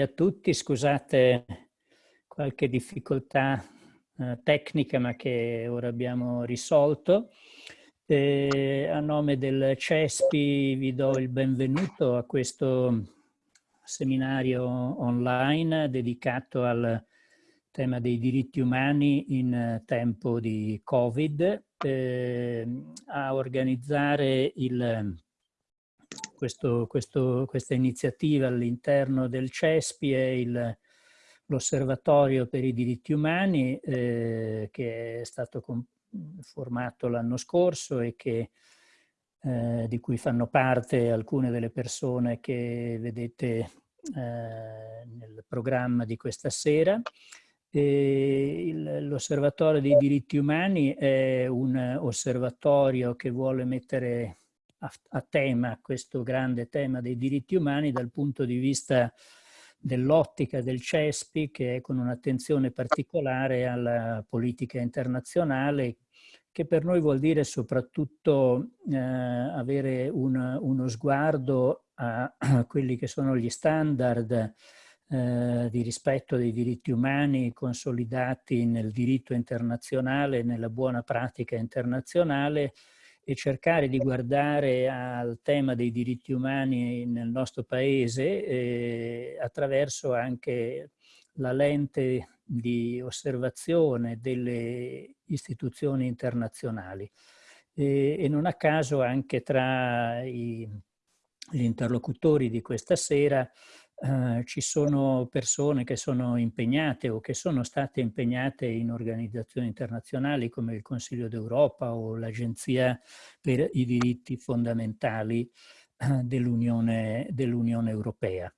a tutti. Scusate qualche difficoltà eh, tecnica ma che ora abbiamo risolto. Eh, a nome del CESPI vi do il benvenuto a questo seminario online dedicato al tema dei diritti umani in tempo di Covid. Eh, a organizzare il questo, questo, questa iniziativa all'interno del CESPI è l'Osservatorio per i diritti umani eh, che è stato formato l'anno scorso e che, eh, di cui fanno parte alcune delle persone che vedete eh, nel programma di questa sera. L'Osservatorio dei diritti umani è un osservatorio che vuole mettere a, tema questo grande tema dei diritti umani dal punto di vista dell'ottica del CESPI che è con un'attenzione particolare alla politica internazionale che per noi vuol dire soprattutto eh, avere un, uno sguardo a, a, quelli che sono gli standard eh, di rispetto dei diritti umani consolidati nel diritto internazionale, nella buona pratica internazionale e cercare di guardare al tema dei diritti umani nel nostro paese eh, attraverso anche la lente di osservazione delle istituzioni internazionali. E, e non a caso anche tra i, gli interlocutori di questa sera eh, ci sono persone che sono impegnate o che sono state impegnate in organizzazioni internazionali come il Consiglio d'Europa o l'Agenzia per i diritti fondamentali eh, dell'Unione dell Europea.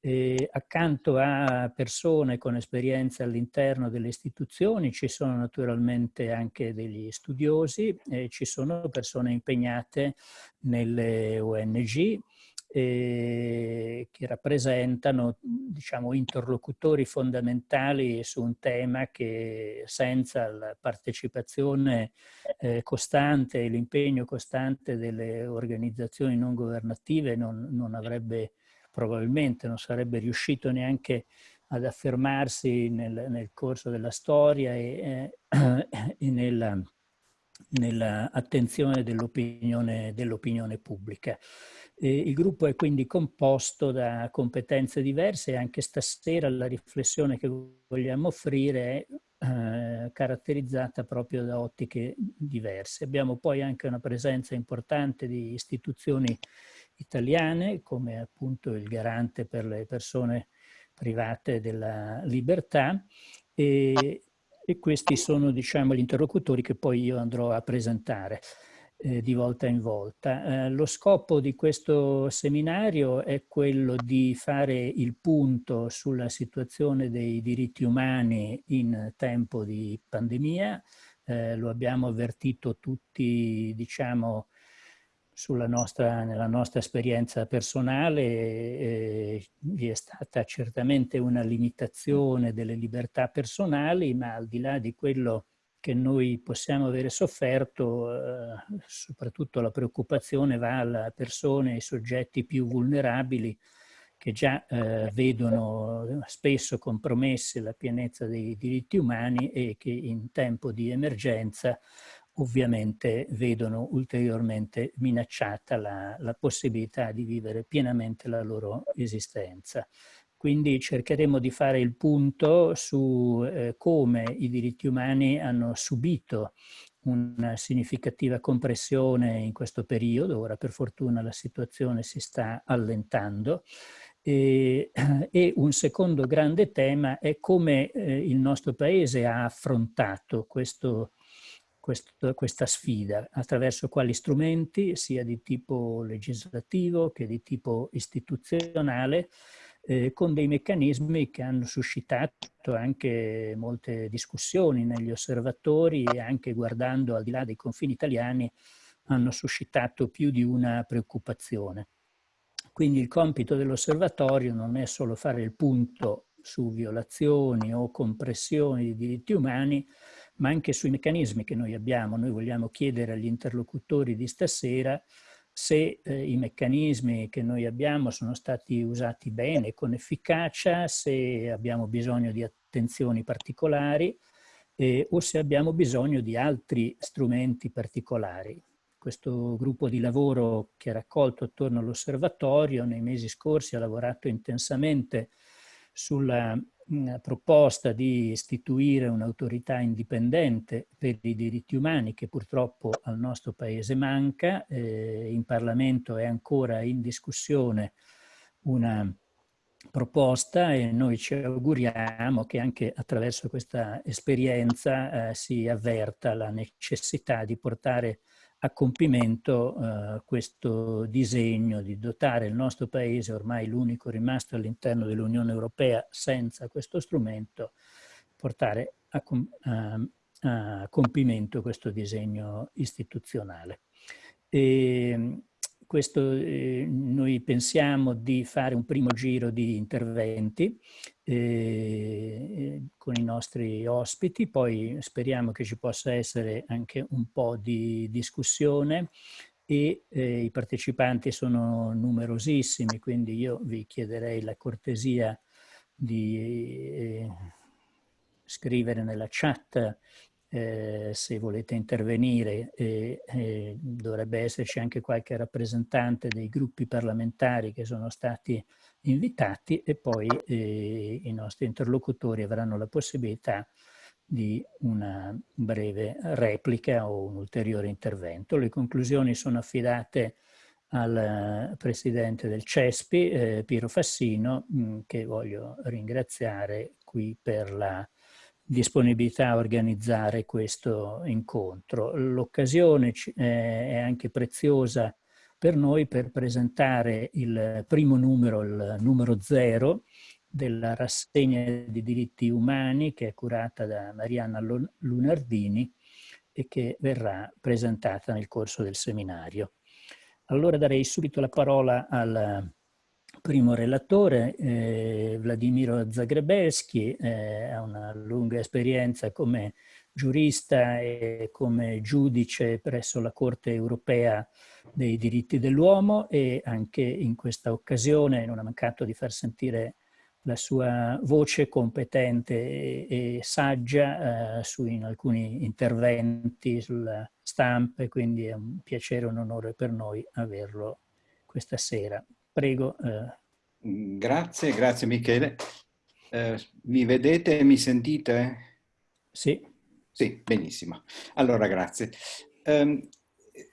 E accanto a persone con esperienza all'interno delle istituzioni ci sono naturalmente anche degli studiosi e ci sono persone impegnate nelle ONG, eh, che rappresentano diciamo, interlocutori fondamentali su un tema che senza la partecipazione eh, costante e l'impegno costante delle organizzazioni non governative non, non avrebbe probabilmente non sarebbe riuscito neanche ad affermarsi nel, nel corso della storia e, eh, e nella, nell'attenzione dell'opinione dell pubblica. Eh, il gruppo è quindi composto da competenze diverse e anche stasera la riflessione che vogliamo offrire è eh, caratterizzata proprio da ottiche diverse. Abbiamo poi anche una presenza importante di istituzioni italiane come appunto il garante per le persone private della libertà e, e questi sono diciamo gli interlocutori che poi io andrò a presentare eh, di volta in volta. Eh, lo scopo di questo seminario è quello di fare il punto sulla situazione dei diritti umani in tempo di pandemia. Eh, lo abbiamo avvertito tutti, diciamo, nostra, nella nostra esperienza personale eh, vi è stata certamente una limitazione delle libertà personali, ma al di là di quello che noi possiamo avere sofferto, eh, soprattutto la preoccupazione va alle persone, ai soggetti più vulnerabili che già eh, vedono spesso compromesse la pienezza dei diritti umani e che in tempo di emergenza ovviamente vedono ulteriormente minacciata la, la possibilità di vivere pienamente la loro esistenza. Quindi cercheremo di fare il punto su eh, come i diritti umani hanno subito una significativa compressione in questo periodo, ora per fortuna la situazione si sta allentando, e, e un secondo grande tema è come eh, il nostro Paese ha affrontato questo, questo, questa sfida, attraverso quali strumenti, sia di tipo legislativo che di tipo istituzionale, eh, con dei meccanismi che hanno suscitato anche molte discussioni negli osservatori e anche guardando al di là dei confini italiani hanno suscitato più di una preoccupazione. Quindi il compito dell'osservatorio non è solo fare il punto su violazioni o compressioni di diritti umani, ma anche sui meccanismi che noi abbiamo. Noi vogliamo chiedere agli interlocutori di stasera se eh, i meccanismi che noi abbiamo sono stati usati bene, con efficacia, se abbiamo bisogno di attenzioni particolari eh, o se abbiamo bisogno di altri strumenti particolari. Questo gruppo di lavoro che è raccolto attorno all'osservatorio nei mesi scorsi ha lavorato intensamente sulla proposta di istituire un'autorità indipendente per i diritti umani che purtroppo al nostro paese manca. Eh, in Parlamento è ancora in discussione una proposta e noi ci auguriamo che anche attraverso questa esperienza eh, si avverta la necessità di portare a compimento eh, questo disegno di dotare il nostro paese, ormai l'unico rimasto all'interno dell'Unione Europea senza questo strumento, portare a, a, a compimento questo disegno istituzionale. E, questo, eh, noi pensiamo di fare un primo giro di interventi eh, con i nostri ospiti, poi speriamo che ci possa essere anche un po' di discussione e eh, i partecipanti sono numerosissimi, quindi io vi chiederei la cortesia di eh, scrivere nella chat eh, se volete intervenire eh, eh, dovrebbe esserci anche qualche rappresentante dei gruppi parlamentari che sono stati invitati e poi eh, i nostri interlocutori avranno la possibilità di una breve replica o un ulteriore intervento. Le conclusioni sono affidate al presidente del CESPI, eh, Piero Fassino, mh, mm, che voglio ringraziare qui per la disponibilità a organizzare questo incontro. L'occasione eh, è anche preziosa per noi per presentare il primo numero, il numero zero, della rassegna di diritti umani che è curata da Marianna Lunardini e che verrà presentata nel corso del seminario. Allora darei subito la parola al primo relatore, eh, Vladimiro Zagrebelski, eh, ha una lunga esperienza come giurista e come giudice presso la Corte europea dei diritti dell'uomo e anche in questa occasione non ha mancato di far sentire la sua voce competente e, e saggia eh, su in alcuni interventi sulla stampa quindi è un piacere e un onore per noi averlo questa sera. Prego. Eh. Grazie, grazie Michele. Eh, mi vedete e mi sentite? Sì. Sì, benissimo. Allora, grazie. Eh,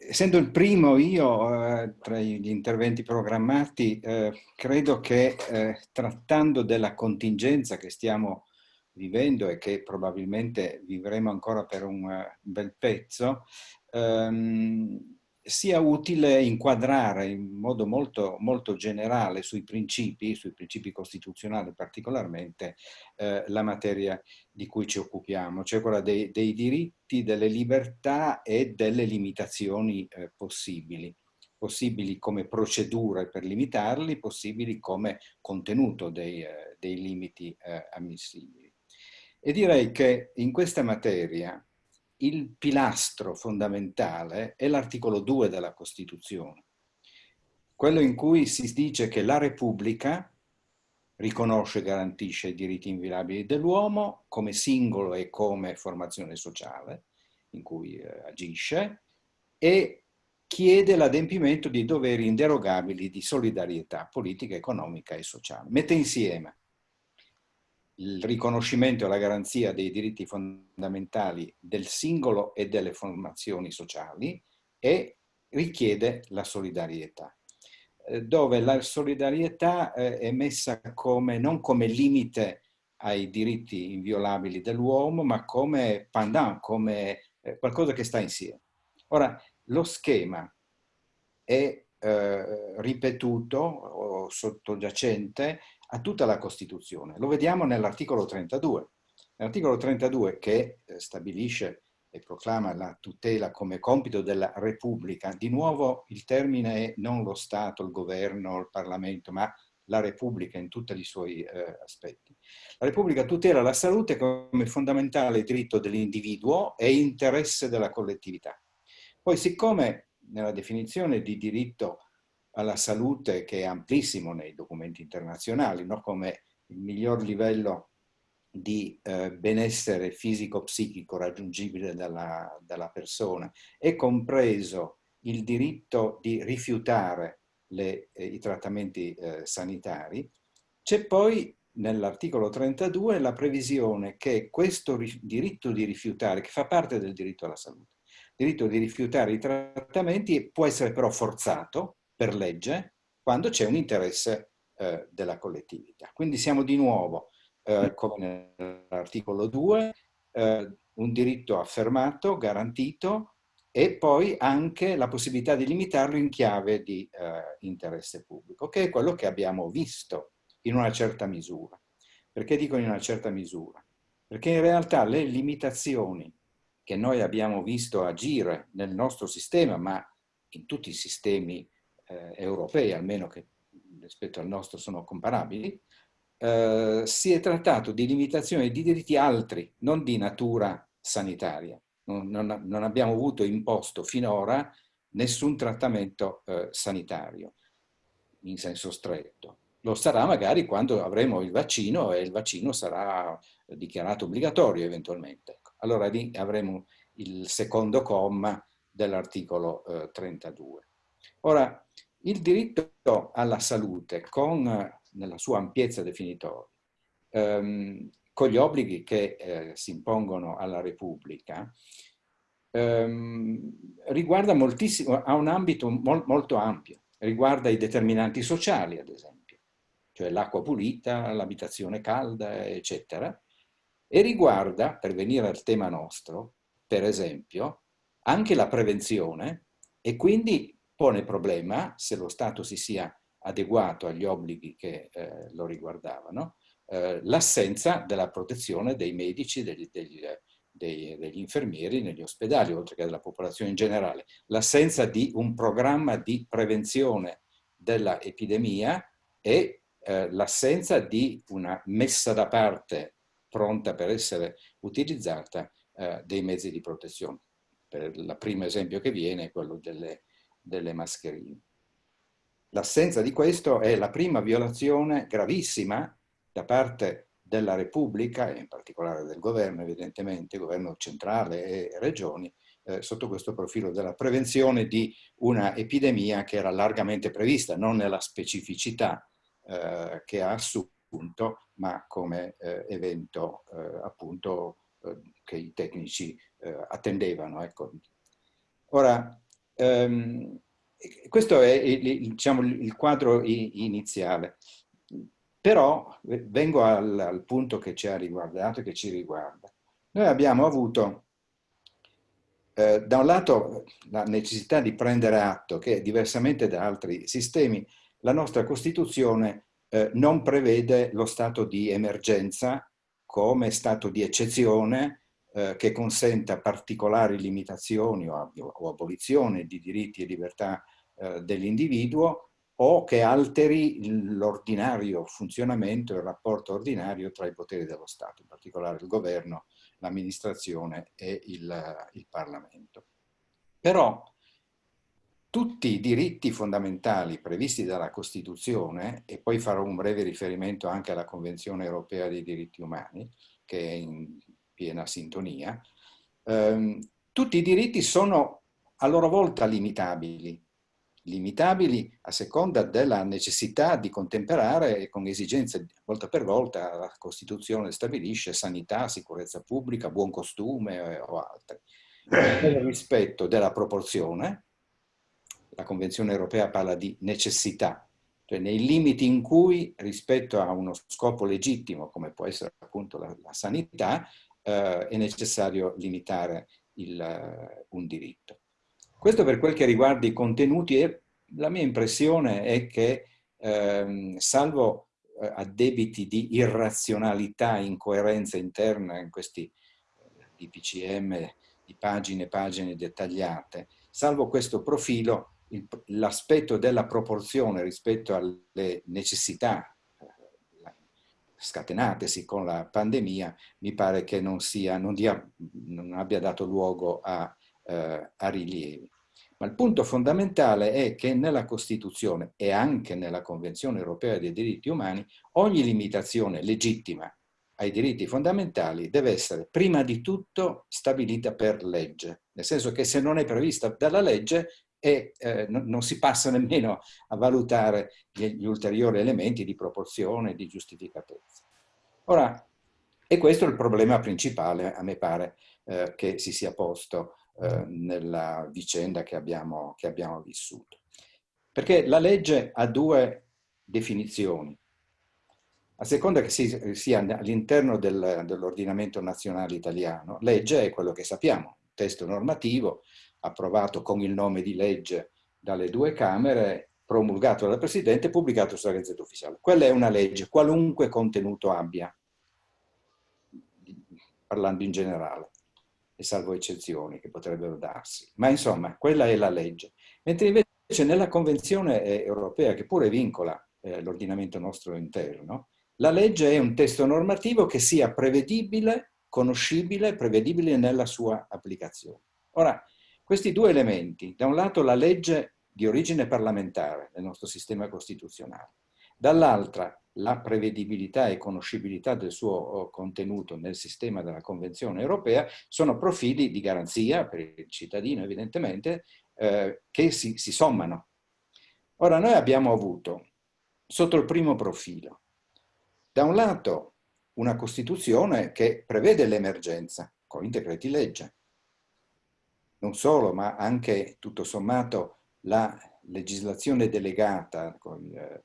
essendo il primo io eh, tra gli interventi programmati, eh, credo che eh, trattando della contingenza che stiamo vivendo e che probabilmente vivremo ancora per un uh, bel pezzo, ehm, sia utile inquadrare in modo molto, molto generale sui principi, sui principi costituzionali particolarmente, eh, la materia di cui ci occupiamo, cioè quella dei, dei diritti, delle libertà e delle limitazioni eh, possibili possibili come procedure per limitarli, possibili come contenuto dei, eh, dei limiti eh, ammissibili. E direi che in questa materia il pilastro fondamentale è l'articolo 2 della Costituzione, quello in cui si dice che la Repubblica riconosce e garantisce i diritti inviolabili dell'uomo come singolo e come formazione sociale in cui eh, agisce e chiede l'adempimento di doveri inderogabili di solidarietà politica, economica e sociale. Mette insieme il riconoscimento e la garanzia dei diritti fondamentali del singolo e delle formazioni sociali e richiede la solidarietà eh, dove la solidarietà eh, è messa come, non come limite ai diritti inviolabili dell'uomo, ma come pendant, come eh, qualcosa che sta insieme. Ora, lo schema è eh, ripetuto o sottogiacente a tutta la Costituzione. Lo vediamo nell'articolo 32. L'articolo 32 che eh, stabilisce e proclama la tutela come compito della Repubblica, di nuovo il termine è non lo Stato, il governo, il Parlamento, ma la Repubblica in tutti i suoi eh, aspetti. La Repubblica tutela la salute come fondamentale diritto dell'individuo e interesse della collettività. Poi siccome nella definizione di diritto alla salute che è amplissimo nei documenti internazionali, no? come il miglior livello di eh, benessere fisico-psichico raggiungibile dalla, dalla, persona, è compreso il diritto di rifiutare le, eh, i trattamenti eh, sanitari, c'è poi nell'articolo 32 la previsione che questo diritto di rifiutare, che fa parte del diritto alla salute, il diritto di rifiutare i trattamenti può essere però forzato per legge quando c'è un interesse eh, della collettività. Quindi siamo di nuovo, eh, come nell'articolo 2, eh, un diritto affermato, garantito, e poi anche la possibilità di limitarlo in chiave di eh, interesse pubblico, che è quello che abbiamo visto in una certa misura. Perché dico in una certa misura? Perché in realtà le limitazioni che noi abbiamo visto agire nel nostro sistema, ma in tutti i sistemi eh, europei, almeno che rispetto al nostro sono comparabili, eh, si è trattato di limitazioni di diritti altri, non di natura sanitaria. Non, non, non abbiamo avuto imposto finora nessun trattamento eh, sanitario in senso stretto. Lo sarà magari quando avremo il vaccino e il vaccino sarà dichiarato obbligatorio eventualmente. Ecco. Allora lì avremo il secondo comma dell'articolo eh, 32. Ora, il diritto alla salute, con, nella sua ampiezza definitoria, ehm, con gli obblighi che eh, si impongono alla Repubblica, ehm, riguarda moltissimo, ha un ambito mol, molto ampio, riguarda i determinanti sociali, ad esempio, cioè l'acqua pulita, l'abitazione calda, eccetera, e riguarda, per venire al tema nostro, per esempio, anche la prevenzione e quindi pone problema, se lo Stato si sia adeguato agli obblighi che eh, lo riguardavano, eh, l'assenza della protezione dei medici, degli, degli, dei, degli, infermieri negli ospedali, oltre che della popolazione in generale, l'assenza di un programma di prevenzione dell'epidemia e eh, l'assenza di una messa da parte pronta per essere utilizzata eh, dei mezzi di protezione. Per il primo esempio che viene è quello delle delle mascherine. L'assenza di questo è la prima violazione gravissima da parte della Repubblica, e in particolare del governo evidentemente, governo centrale e regioni, eh, sotto questo profilo della prevenzione di una epidemia che era largamente prevista, non nella specificità eh, che ha assunto, ma come eh, evento eh, appunto eh, che i tecnici eh, attendevano. Ecco. Ora, Um, questo è il, diciamo, il quadro iniziale. Però vengo al, al, punto che ci ha riguardato e che ci riguarda. Noi abbiamo avuto, eh, da un lato, la necessità di prendere atto che, diversamente da altri sistemi, la nostra Costituzione eh, non prevede lo stato di emergenza come stato di eccezione eh, che consenta particolari limitazioni o, o, abolizione di diritti e libertà eh, dell'individuo o che alteri l'ordinario funzionamento, il rapporto ordinario tra i poteri dello Stato, in particolare il governo, l'amministrazione e il, il Parlamento. Però tutti i diritti fondamentali previsti dalla Costituzione, e poi farò un breve riferimento anche alla Convenzione Europea dei diritti umani, che è in piena sintonia, ehm, tutti i diritti sono a loro volta limitabili, limitabili a seconda della necessità di contemperare con esigenze volta per volta la Costituzione stabilisce sanità, sicurezza pubblica, buon costume eh, o altre. Nel rispetto della proporzione, la Convenzione europea parla di necessità, cioè nei limiti in cui rispetto a uno scopo legittimo come può essere appunto la, la sanità, eh, è necessario limitare il, eh, un diritto. Questo per quel che riguarda i contenuti, e la mia impressione è che, ehm, salvo eh, addebiti di irrazionalità, incoerenza interna in questi eh, DPCM di pagine e pagine dettagliate, salvo questo profilo, l'aspetto della proporzione rispetto alle necessità scatenatesi con la pandemia, mi pare che non, sia, non, dia, non abbia dato luogo a, eh, a rilievi. Ma il punto fondamentale è che nella Costituzione e anche nella Convenzione europea dei diritti umani ogni limitazione legittima ai diritti fondamentali deve essere prima di tutto stabilita per legge, nel senso che se non è prevista dalla legge e eh, non si passa nemmeno a valutare gli, gli ulteriori elementi di proporzione e di giustificatezza. Ora, e questo è il problema principale, a me pare, eh, che si sia posto eh, nella vicenda che abbiamo, che abbiamo vissuto. Perché la legge ha due definizioni. A seconda che si, sia all'interno del, dell'ordinamento nazionale italiano, legge è quello che sappiamo, testo normativo approvato con il nome di legge dalle due Camere, promulgato dal Presidente e pubblicato sulla Gazzetta Ufficiale. Quella è una legge, qualunque contenuto abbia, parlando in generale e salvo eccezioni che potrebbero darsi. Ma insomma, quella è la legge. Mentre invece nella Convenzione europea, che pure vincola eh, l'ordinamento nostro interno, la legge è un testo normativo che sia prevedibile, conoscibile, prevedibile nella sua applicazione. Ora, questi due elementi, da un lato la legge di origine parlamentare nel nostro sistema costituzionale, dall'altra la prevedibilità e conoscibilità del suo oh, contenuto nel sistema della Convenzione europea sono profili di garanzia per il cittadino evidentemente eh, che si, si sommano. Ora noi abbiamo avuto sotto il primo profilo da un lato una Costituzione che prevede l'emergenza con i decreti legge, non solo ma anche tutto sommato la legislazione delegata con, eh,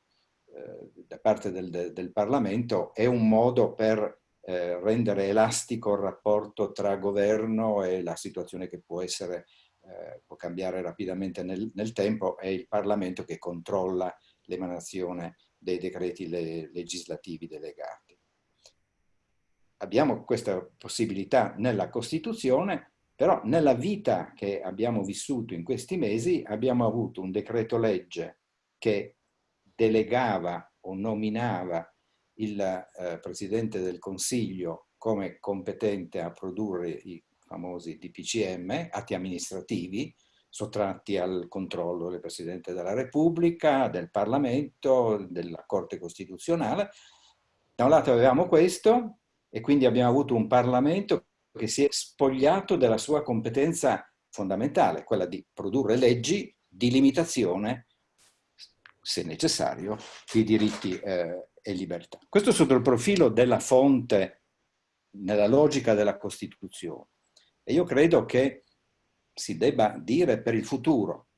eh, da parte del, del, Parlamento è un modo per eh, rendere elastico il rapporto tra governo e la situazione che può essere, eh, può cambiare rapidamente nel, nel, tempo, è il Parlamento che controlla l'emanazione dei decreti le, legislativi delegati. Abbiamo questa possibilità nella Costituzione, però nella vita che abbiamo vissuto in questi mesi abbiamo avuto un decreto legge che delegava o nominava il eh, Presidente del Consiglio come competente a produrre i famosi DPCM, atti amministrativi, sottratti al controllo del Presidente della Repubblica, del Parlamento, della Corte Costituzionale. Da un lato avevamo questo e quindi abbiamo avuto un Parlamento che si è spogliato della sua competenza fondamentale, quella di produrre leggi di limitazione se necessario, i diritti eh, e libertà. Questo sotto il profilo della fonte, nella logica della Costituzione. E io credo che si debba dire per il futuro,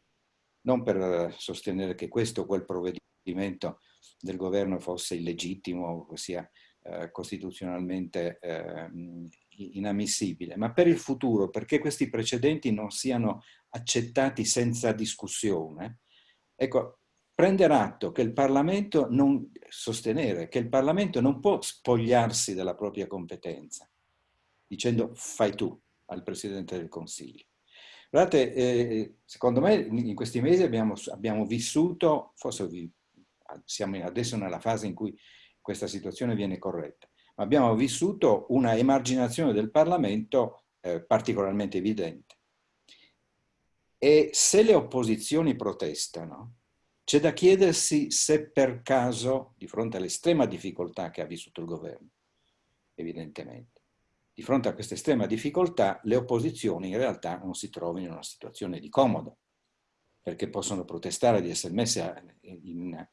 non per sostenere che questo o quel provvedimento del governo fosse illegittimo sia eh, costituzionalmente eh, inammissibile, ma per il futuro, perché questi precedenti non siano accettati senza discussione. Ecco, prendere atto che il Parlamento non, sostenere che il Parlamento non può spogliarsi della propria competenza, dicendo fai tu al Presidente del Consiglio. Guardate, eh, secondo me in questi mesi abbiamo, abbiamo vissuto, forse vi, siamo adesso nella fase in cui questa situazione viene corretta, abbiamo vissuto una emarginazione del Parlamento eh, particolarmente evidente. E se le opposizioni protestano, c'è da chiedersi se per caso, di fronte all'estrema difficoltà che ha vissuto il governo, evidentemente, di fronte a questa estrema difficoltà, le opposizioni in realtà non si trovino in una situazione di comodo, perché possono protestare di essere messe in,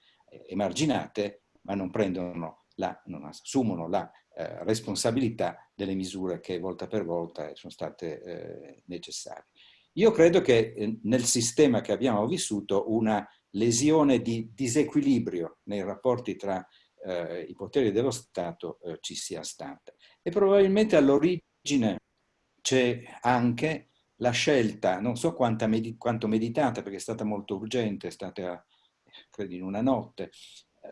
emarginate, ma non prendono la, assumono la eh, responsabilità delle misure che volta per volta sono state eh, necessarie. Io credo che eh, nel sistema che abbiamo vissuto una lesione di disequilibrio nei rapporti tra eh, i poteri dello Stato eh, ci sia stata. E probabilmente all'origine c'è anche la scelta, non so quanto meditata, perché è stata molto urgente, è stata, credo, in una notte, eh,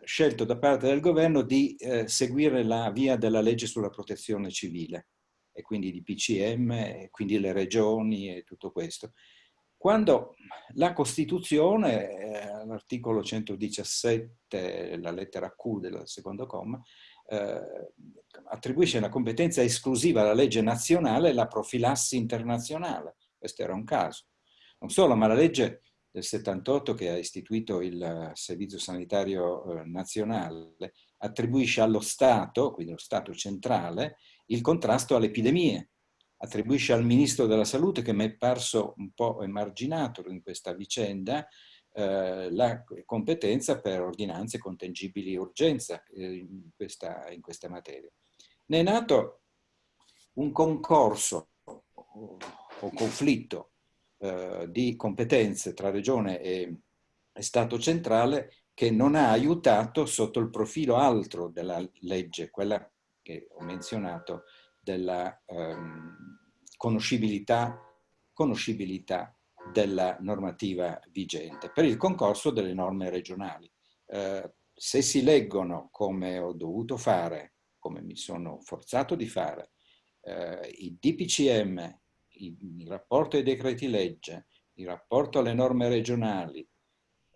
scelto da parte del governo di eh, seguire la via della legge sulla protezione civile e quindi di PCM, e quindi le regioni e tutto questo. Quando la Costituzione, eh, l'articolo 117, la lettera Q del secondo comma, eh, attribuisce una competenza esclusiva alla legge nazionale la profilassi internazionale. Questo era un caso. Non solo, ma la legge del 78 che ha istituito il Servizio Sanitario Nazionale attribuisce allo Stato, quindi allo Stato centrale, il contrasto alle epidemie, attribuisce al Ministro della Salute, che mi è parso un po' emarginato in questa vicenda, eh, la competenza per ordinanze contengibili urgenza eh, in, questa, in questa materia. Ne è nato un concorso o conflitto eh, di competenze tra Regione e, e Stato centrale che non ha aiutato sotto il profilo altro della legge, quella che ho menzionato, della ehm, conoscibilità, conoscibilità della normativa vigente, per il concorso delle norme regionali. Eh, se si leggono come ho dovuto fare, come mi sono forzato di fare, eh, i DPCM, il rapporto ai decreti legge, il rapporto alle norme regionali,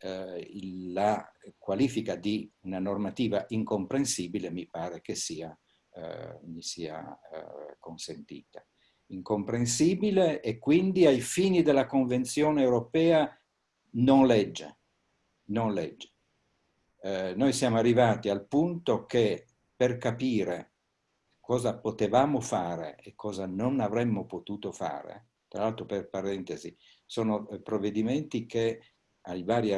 eh, la qualifica di una normativa incomprensibile mi pare che sia, eh, mi sia eh, consentita incomprensibile e quindi ai fini della Convenzione europea non legge. Non legge. Eh, noi siamo arrivati al punto che per capire cosa potevamo fare e cosa non avremmo potuto fare, tra l'altro per parentesi, sono eh, provvedimenti che ai vari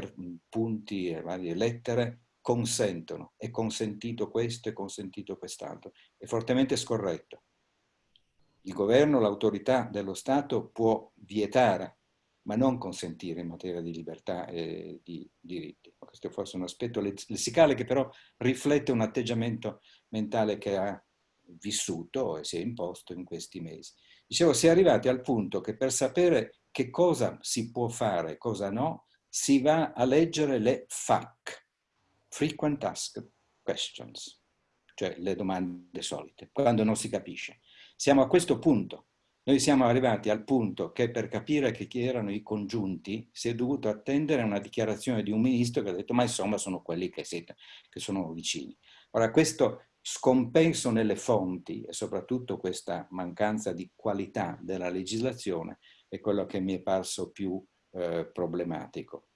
punti e varie lettere consentono, è consentito questo, è consentito quest'altro, è fortemente scorretto. Il governo, l'autorità dello Stato può vietare, ma non consentire in materia di libertà e di diritti. Questo è forse un aspetto lessicale che però riflette un atteggiamento mentale che ha vissuto e si è imposto in questi mesi. Dicevo, si è arrivati al punto che per sapere che cosa si può fare e cosa no, si va a leggere le FAQ, Frequent Asked Questions, cioè le domande solite, quando non si capisce. Siamo a questo punto. Noi siamo arrivati al punto che per capire che chi erano i congiunti si è dovuto attendere a una dichiarazione di un ministro che ha detto ma insomma sono quelli che, siete, che sono vicini. Ora questo scompenso nelle fonti e soprattutto questa mancanza di qualità della legislazione è quello che mi è parso più eh, problematico.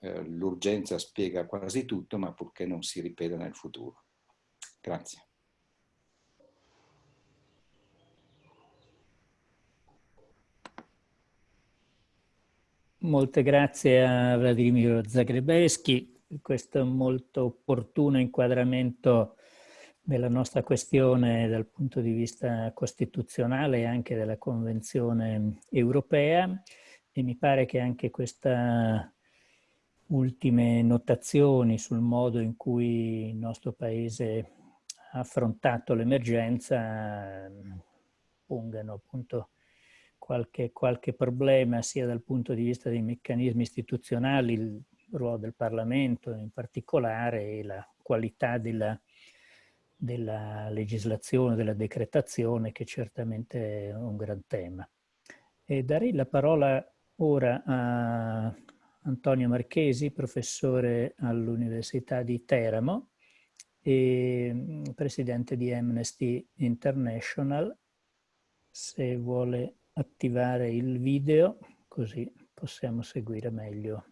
Eh, L'urgenza spiega quasi tutto ma purché non si ripeta nel futuro. Grazie. Molte grazie a Vladimiro Zagrebeschi per questo molto opportuno inquadramento della nostra questione dal punto di vista costituzionale e anche della Convenzione europea. E mi pare che anche queste ultime notazioni sul modo in cui il nostro Paese ha affrontato l'emergenza pongano appunto qualche, qualche problema sia dal punto di vista dei meccanismi istituzionali, il ruolo del Parlamento in particolare e la qualità della, della legislazione, della decretazione che certamente è un gran tema. E darei la parola ora a Antonio Marchesi, professore all'Università di Teramo e mm, presidente di Amnesty International, se vuole attivare il video così possiamo seguire meglio.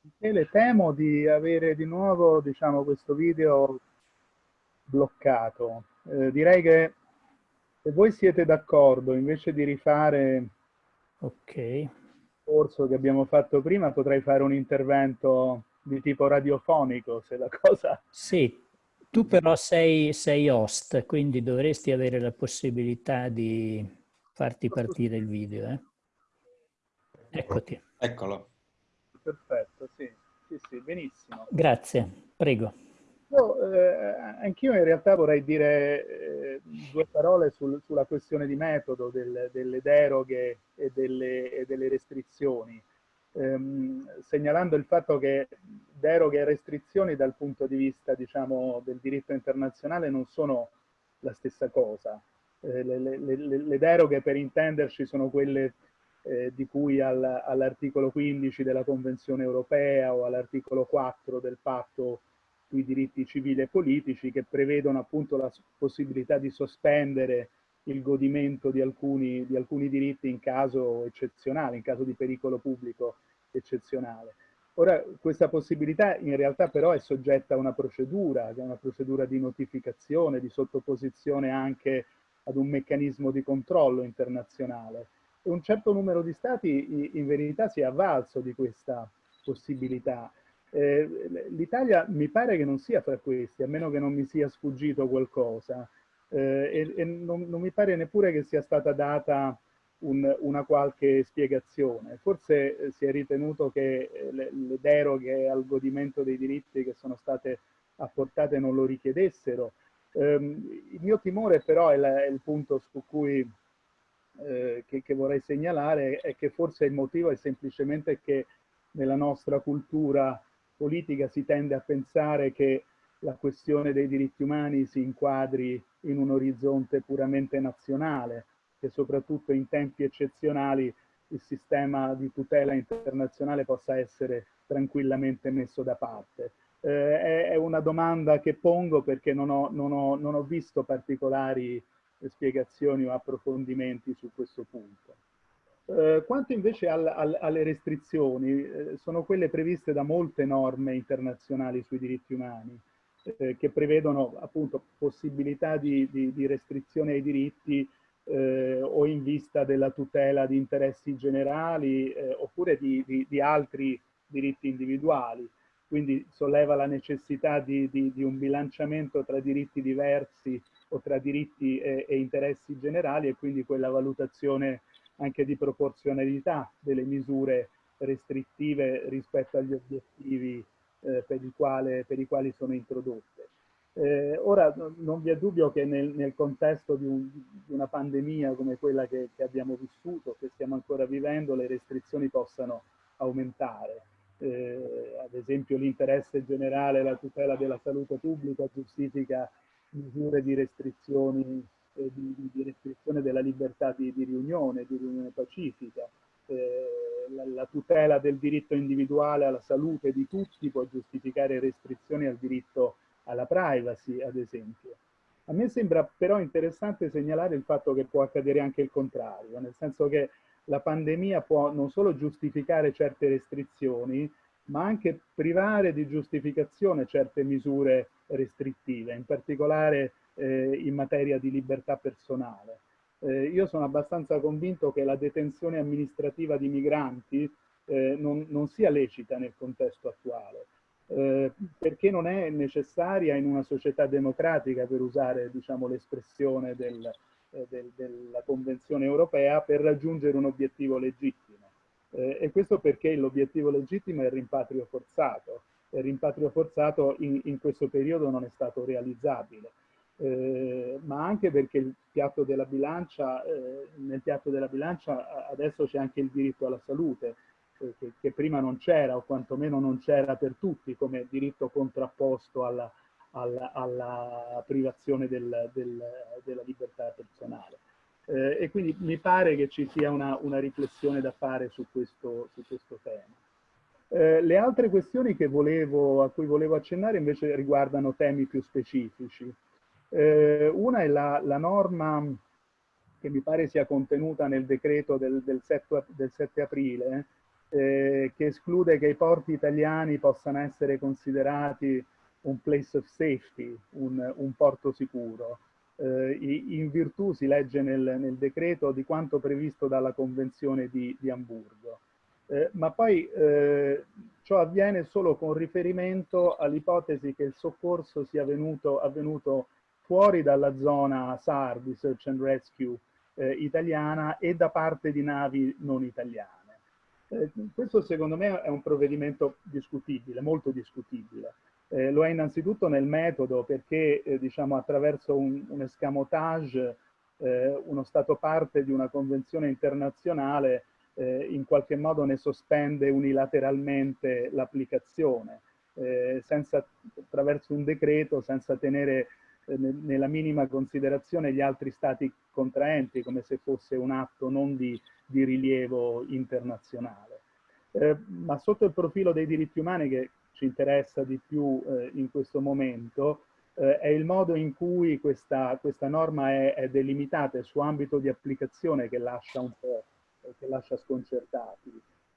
Michele, temo di avere di nuovo diciamo, questo video bloccato. Eh, direi che se voi siete d'accordo, invece di rifare okay. il corso che abbiamo fatto prima, potrei fare un intervento di tipo radiofonico, se la cosa... Sì, tu però sei, sei host, quindi dovresti avere la possibilità di farti partire il video. Eh? Eccoti. Eccolo. Perfetto, sì, sì, sì, benissimo. Grazie, prego. Eh, anch'io in realtà vorrei dire eh, due parole sul, sulla questione di metodo del, delle deroghe e delle, e delle restrizioni, ehm, segnalando il fatto che deroghe e restrizioni dal punto di vista diciamo, del diritto internazionale non sono la stessa cosa. Eh, le, le, le, deroghe per intenderci sono quelle eh, di cui al, all'articolo 15 della Convenzione europea o all'articolo 4 del patto sui diritti civili e politici che prevedono appunto la possibilità di sospendere il godimento di alcuni, di alcuni diritti in caso eccezionale, in caso di pericolo pubblico eccezionale. Ora, questa possibilità in realtà però è soggetta a una procedura, che è una procedura di notificazione, di sottoposizione anche ad un meccanismo di controllo internazionale. E un certo numero di stati in verità si è avvalso di questa possibilità. Eh, L'Italia mi pare che non sia fra questi, a meno che non mi sia sfuggito qualcosa, eh, e, e non, non, mi pare neppure che sia stata data un, una qualche spiegazione. Forse eh, si è ritenuto che eh, le, le, deroghe al godimento dei diritti che sono state apportate non lo richiedessero. Um, il mio timore però è, la, è il punto su cui eh, che, che, vorrei segnalare è che forse il motivo è semplicemente che nella nostra cultura politica si tende a pensare che la questione dei diritti umani si inquadri in un orizzonte puramente nazionale, che soprattutto in tempi eccezionali il sistema di tutela internazionale possa essere tranquillamente messo da parte. Eh, è una domanda che pongo perché non ho, non ho, non ho visto particolari spiegazioni o approfondimenti su questo punto. Eh, quanto invece al, al, alle restrizioni, eh, sono quelle previste da molte norme internazionali sui diritti umani, eh, che prevedono appunto possibilità di, di, di restrizione ai diritti eh, o in vista della tutela di interessi generali eh, oppure di, di, altri diritti individuali. Quindi solleva la necessità di, un bilanciamento tra diritti diversi o tra diritti e, e interessi generali e quindi quella valutazione anche di proporzionalità delle misure restrittive rispetto agli obiettivi eh, per, quale, per, i quali sono introdotte. Eh, ora non vi è dubbio che nel, nel contesto di, un, di, una pandemia come quella che, che, abbiamo vissuto, che stiamo ancora vivendo, le restrizioni possano aumentare. Eh, ad esempio l'interesse generale, la tutela della salute pubblica giustifica misure di restrizioni, eh, di, di, restrizione della libertà di, di riunione, di riunione pacifica. Eh, la, la, tutela del diritto individuale alla salute di tutti può giustificare restrizioni al diritto alla privacy, ad esempio. A me sembra però interessante segnalare il fatto che può accadere anche il contrario, nel senso che la pandemia può non solo giustificare certe restrizioni, ma anche privare di giustificazione certe misure restrittive, in particolare eh, in materia di libertà personale. Eh, io sono abbastanza convinto che la detenzione amministrativa di migranti eh, non, non, sia lecita nel contesto attuale, eh, perché non è necessaria in una società democratica, per usare diciamo, l'espressione del, eh, del, della Convenzione europea, per raggiungere un obiettivo legittimo. Eh, e questo perché l'obiettivo legittimo è il rimpatrio forzato. Il rimpatrio forzato in, in questo periodo non è stato realizzabile. Eh, ma anche perché il piatto della bilancia, eh, nel piatto della bilancia adesso c'è anche il diritto alla salute, eh, che, che, prima non c'era o quantomeno non c'era per tutti come diritto contrapposto alla, alla, alla privazione del, del, della libertà personale. Eh, e quindi mi pare che ci sia una, una riflessione da fare su questo, su questo tema. Eh, le altre questioni volevo, a cui volevo accennare invece riguardano temi più specifici. Eh, una è la, la, norma che mi pare sia contenuta nel decreto del, del, 7, del 7, aprile, eh, che esclude che i porti italiani possano essere considerati un place of safety, un, un porto sicuro eh, in virtù, si legge nel, nel, decreto, di quanto previsto dalla Convenzione di, di Amburgo. Eh, ma poi eh, ciò avviene solo con riferimento all'ipotesi che il soccorso sia venuto, avvenuto fuori dalla zona SAR di Search and Rescue eh, italiana e da parte di navi non italiane. Eh, questo secondo me è un provvedimento discutibile, molto discutibile. Eh, lo è innanzitutto nel metodo perché eh, diciamo, attraverso un, un escamotage eh, uno Stato parte di una convenzione internazionale eh, in qualche modo ne sospende unilateralmente l'applicazione eh, attraverso un decreto senza tenere nella minima considerazione gli altri Stati contraenti come se fosse un atto non di, di rilievo internazionale. ma sotto il profilo dei diritti umani che ci interessa di più eh, in questo momento, eh, è il modo in cui questa, questa norma è, è, delimitata, il suo ambito di applicazione che lascia un po', che lascia sconcertati.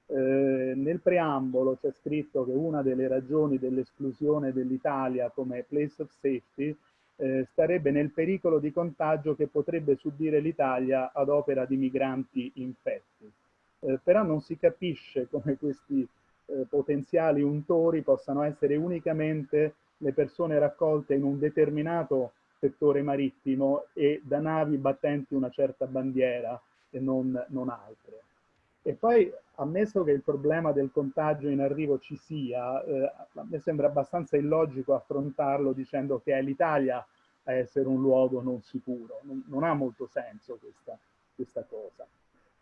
Eh, nel preambolo c'è scritto che una delle ragioni dell'esclusione dell'Italia come place of safety eh, starebbe nel pericolo di contagio che potrebbe subire l'Italia ad opera di migranti infetti. Eh, però non si capisce come questi eh, potenziali untori possano essere unicamente le persone raccolte in un determinato settore marittimo e da navi battenti una certa bandiera e non, non altre. E poi, ammesso che il problema del contagio in arrivo ci sia, eh, a me sembra abbastanza illogico affrontarlo dicendo che è l'Italia a essere un luogo non sicuro. Non, non ha molto senso questa, questa cosa.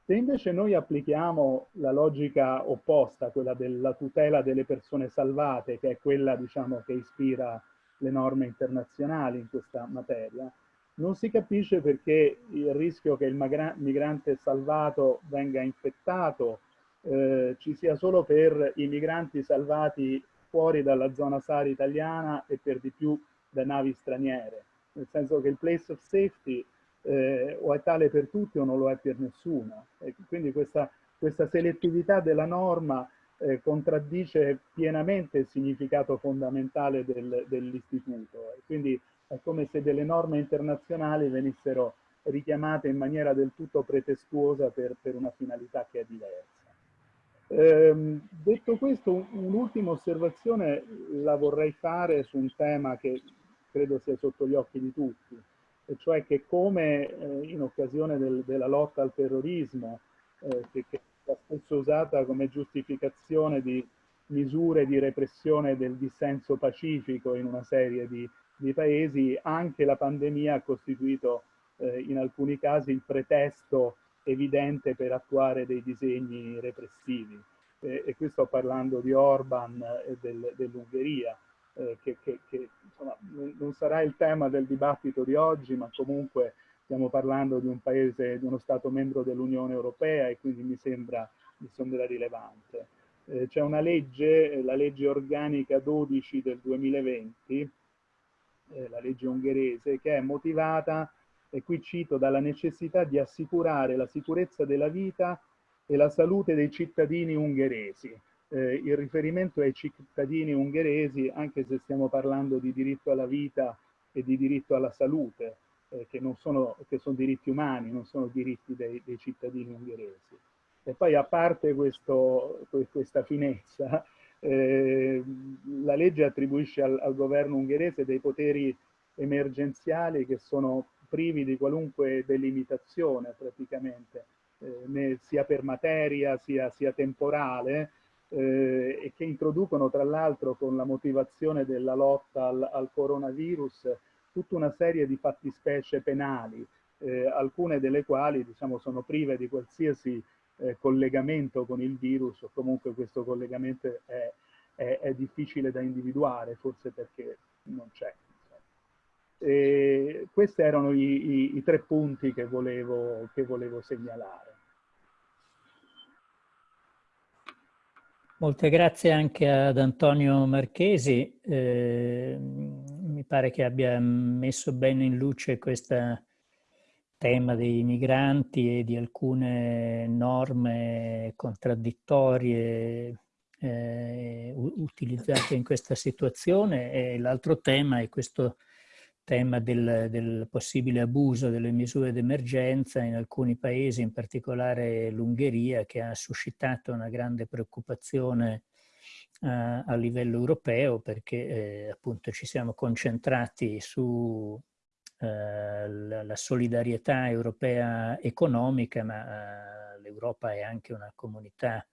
Se invece noi applichiamo la logica opposta, quella della tutela delle persone salvate, che è quella diciamo, che ispira le norme internazionali in questa materia, non si capisce perché il rischio che il migrante salvato venga infettato eh, ci sia solo per i migranti salvati fuori dalla zona SAR italiana e per di più da navi straniere, nel senso che il place of safety eh, o è tale per tutti o non lo è per nessuno. E quindi questa, questa selettività della norma eh, contraddice pienamente il significato fondamentale del, dell'istituto. Quindi è come se delle norme internazionali venissero richiamate in maniera del tutto pretestuosa per, per una finalità che è diversa. Eh, detto questo, un'ultima osservazione la vorrei fare su un tema che credo sia sotto gli occhi di tutti, e cioè che come eh, in occasione del, della lotta al terrorismo, eh, che, che è spesso usata come giustificazione di misure di repressione del dissenso pacifico in una serie di, di paesi, anche la pandemia ha costituito eh, in alcuni casi il pretesto evidente per attuare dei disegni repressivi. Eh, e qui sto parlando di Orban e del, dell'Ungheria eh, che, che, che insomma, non sarà il tema del dibattito di oggi, ma comunque stiamo parlando di un paese, di uno Stato membro dell'Unione Europea e quindi mi sembra, mi sembra rilevante. Eh, C'è una legge, la legge organica 12 del 2020, eh, la legge ungherese, che è motivata, e qui cito, dalla necessità di assicurare la sicurezza della vita e la salute dei cittadini ungheresi eh, il riferimento ai cittadini ungheresi, anche se stiamo parlando di diritto alla vita e di diritto alla salute, eh, che, sono, che sono diritti umani, non sono diritti dei, dei cittadini ungheresi. E poi a parte questo, questa finezza, eh, la legge attribuisce al, al, governo ungherese dei poteri emergenziali che sono privi di qualunque delimitazione praticamente, eh, sia per materia sia, sia temporale, eh, e che introducono tra l'altro con la motivazione della lotta al, al, coronavirus tutta una serie di fattispecie penali, eh, alcune delle quali diciamo, sono prive di qualsiasi eh, collegamento con il virus o comunque questo collegamento è, è, è difficile da individuare, forse perché non c'è. questi erano i, i, i, tre punti che volevo, che volevo segnalare. Molte grazie anche ad Antonio Marchesi, eh, mi pare che abbia messo bene in luce questo tema dei migranti e di alcune norme contraddittorie eh, utilizzate in questa situazione. L'altro tema è questo tema del, del, possibile abuso delle misure d'emergenza in alcuni paesi, in particolare l'Ungheria, che ha suscitato una grande preoccupazione uh, a livello europeo perché eh, appunto ci siamo concentrati su uh, la, la, solidarietà europea economica, ma uh, l'Europa è anche una comunità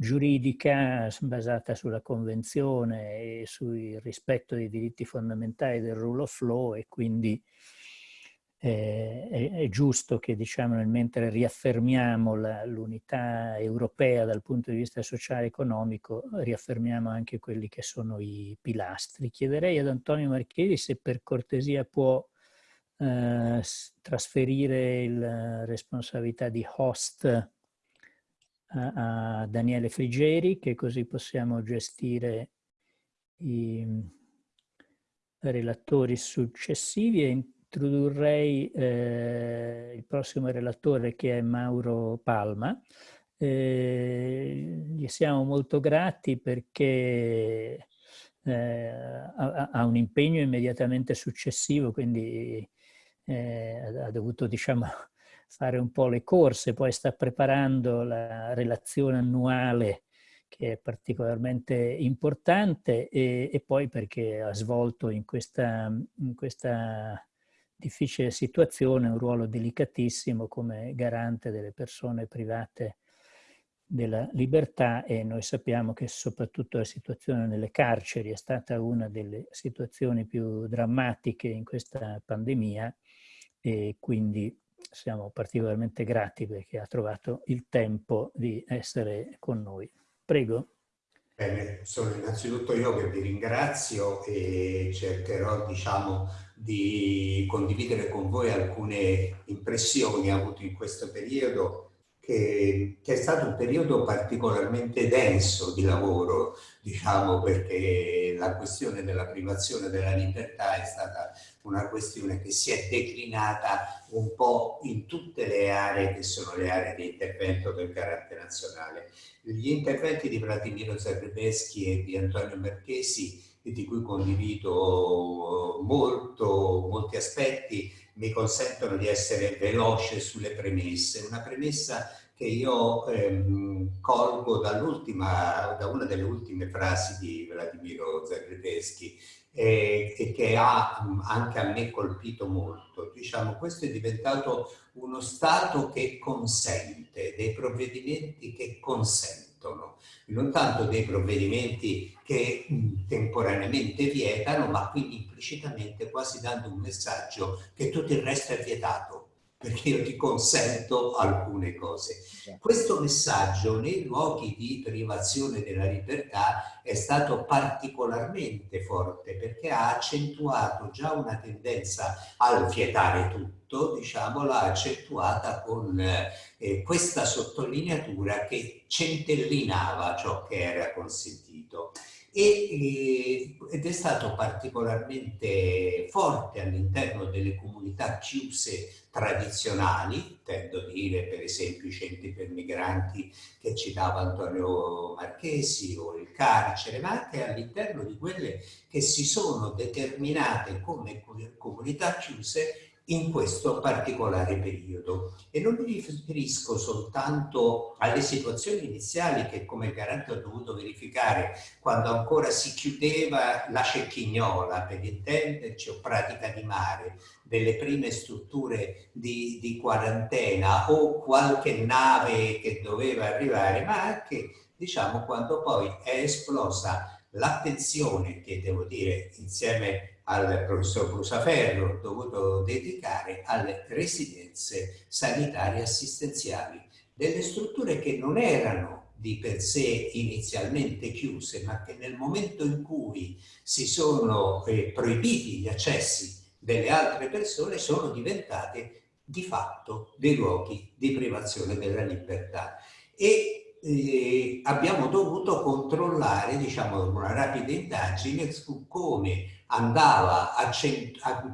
giuridica basata sulla convenzione e sul rispetto dei diritti fondamentali del rule of law e quindi eh, è, giusto che diciamo mentre riaffermiamo l'unità europea dal punto di vista sociale e economico riaffermiamo anche quelli che sono i pilastri. Chiederei ad Antonio Marchesi se per cortesia può eh, trasferire la responsabilità di host a, Daniele Frigeri che così possiamo gestire i, relatori successivi e introdurrei eh, il prossimo relatore che è Mauro Palma. Eh, gli siamo molto grati perché eh, ha, ha, un impegno immediatamente successivo, quindi eh, ha dovuto diciamo, fare un po' le corse, poi sta preparando la relazione annuale che è particolarmente importante e, e poi perché ha svolto in questa, in questa difficile situazione un ruolo delicatissimo come garante delle persone private della libertà e noi sappiamo che soprattutto la situazione nelle carceri è stata una delle situazioni più drammatiche in questa pandemia e quindi siamo particolarmente grati perché ha trovato il tempo di essere con noi. Prego. Bene, sono innanzitutto io che vi ringrazio e cercherò diciamo, di condividere con voi alcune impressioni avute in questo periodo che, che, è stato un periodo particolarmente denso di lavoro, diciamo perché la questione della privazione della libertà è stata una questione che si è declinata un po' in tutte le aree che sono le aree di intervento del carattere nazionale. Gli interventi di Vladimiro Zagrebeschi e di Antonio Marchesi, di cui condivido molto, molti aspetti, mi consentono di essere veloce sulle premesse. Una premessa che io ehm, colgo da una delle ultime frasi di Vladimiro Zagrebeschi eh, e che ha anche a me colpito molto. Diciamo, questo è diventato uno Stato che consente, dei provvedimenti che consentono, non tanto dei provvedimenti che temporaneamente vietano, ma quindi implicitamente quasi dando un messaggio che tutto il resto è vietato perché io ti consento alcune cose. Questo messaggio nei luoghi di privazione della libertà è stato particolarmente forte perché ha accentuato già una tendenza al vietare tutto, diciamo, l'ha accentuata con eh, questa sottolineatura che centellinava ciò che era consentito. E, eh, ed è stato particolarmente forte all'interno delle comunità chiuse tradizionali, intendo dire per esempio i centri per migranti che citava Antonio Marchesi o il carcere, ma anche all'interno di quelle che si sono determinate come comunità chiuse in questo particolare periodo. E non mi riferisco soltanto alle situazioni iniziali che come garante ho dovuto verificare quando ancora si chiudeva la cecchignola, per intenderci, o pratica di mare, delle prime strutture di, di quarantena o qualche nave che doveva arrivare, ma anche diciamo quando poi è esplosa l'attenzione che devo dire insieme al professor Brusaferro dovuto dedicare alle residenze sanitarie assistenziali, delle strutture che non erano di per sé inizialmente chiuse, ma che nel momento in cui si sono eh, proibiti gli accessi delle altre persone sono diventate di fatto dei luoghi di privazione della libertà. E eh, abbiamo dovuto controllare, diciamo, una rapida indagine su come andava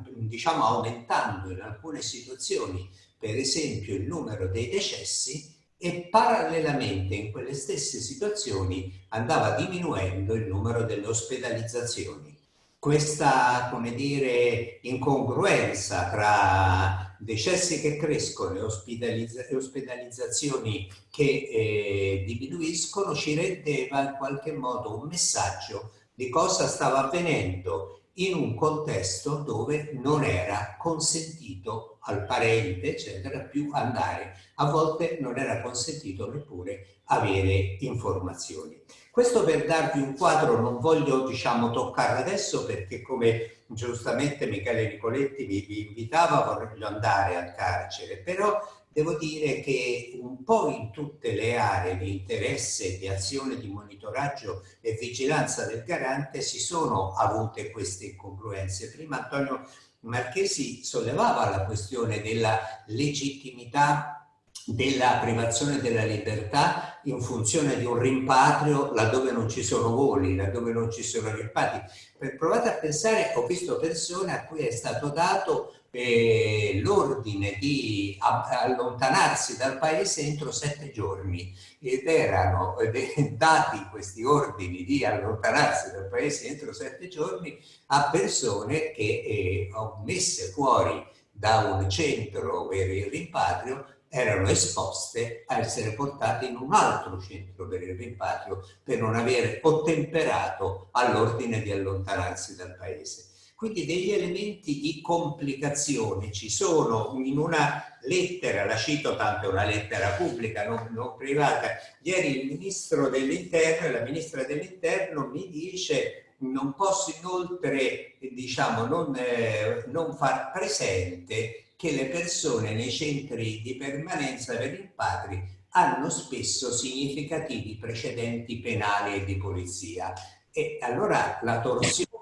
diciamo, aumentando in alcune situazioni, per esempio, il numero dei decessi e parallelamente in quelle stesse situazioni andava diminuendo il numero delle ospedalizzazioni. Questa, come dire, incongruenza tra decessi che crescono e, ospedalizza ospedalizzazioni che eh, diminuiscono ci rendeva in qualche modo un messaggio di cosa stava avvenendo in un contesto dove non era consentito al parente, eccetera, più andare. A volte non era consentito neppure avere informazioni. Questo per darvi un quadro, non voglio diciamo toccarlo adesso perché come giustamente Michele Nicoletti vi, vi invitava, voglio andare al carcere, però devo dire che un po' in tutte le aree di interesse, di azione di monitoraggio e vigilanza del garante si sono avute queste incongruenze. Prima Antonio Marchesi sollevava la questione della legittimità della privazione della libertà in funzione di un rimpatrio laddove non ci sono voli, laddove non ci sono rimpatri. Per provate a pensare, ho visto persone a cui è stato dato eh, l'ordine di allontanarsi dal paese entro sette giorni ed erano eh, dati questi ordini di allontanarsi dal paese entro sette giorni a persone che eh, messe fuori da un centro per il rimpatrio erano esposte a essere portate in un altro centro per il rimpatrio per non aver ottemperato all'ordine di allontanarsi dal paese. Quindi degli elementi di complicazione ci sono in una lettera, la cito tanto è una lettera pubblica, non, non privata, ieri il ministro dell'interno e la ministra dell'interno mi dice non posso inoltre diciamo, non, eh, non far presente che le persone nei centri di permanenza per rimpatri hanno spesso significativi precedenti penali e di polizia. E allora la torsione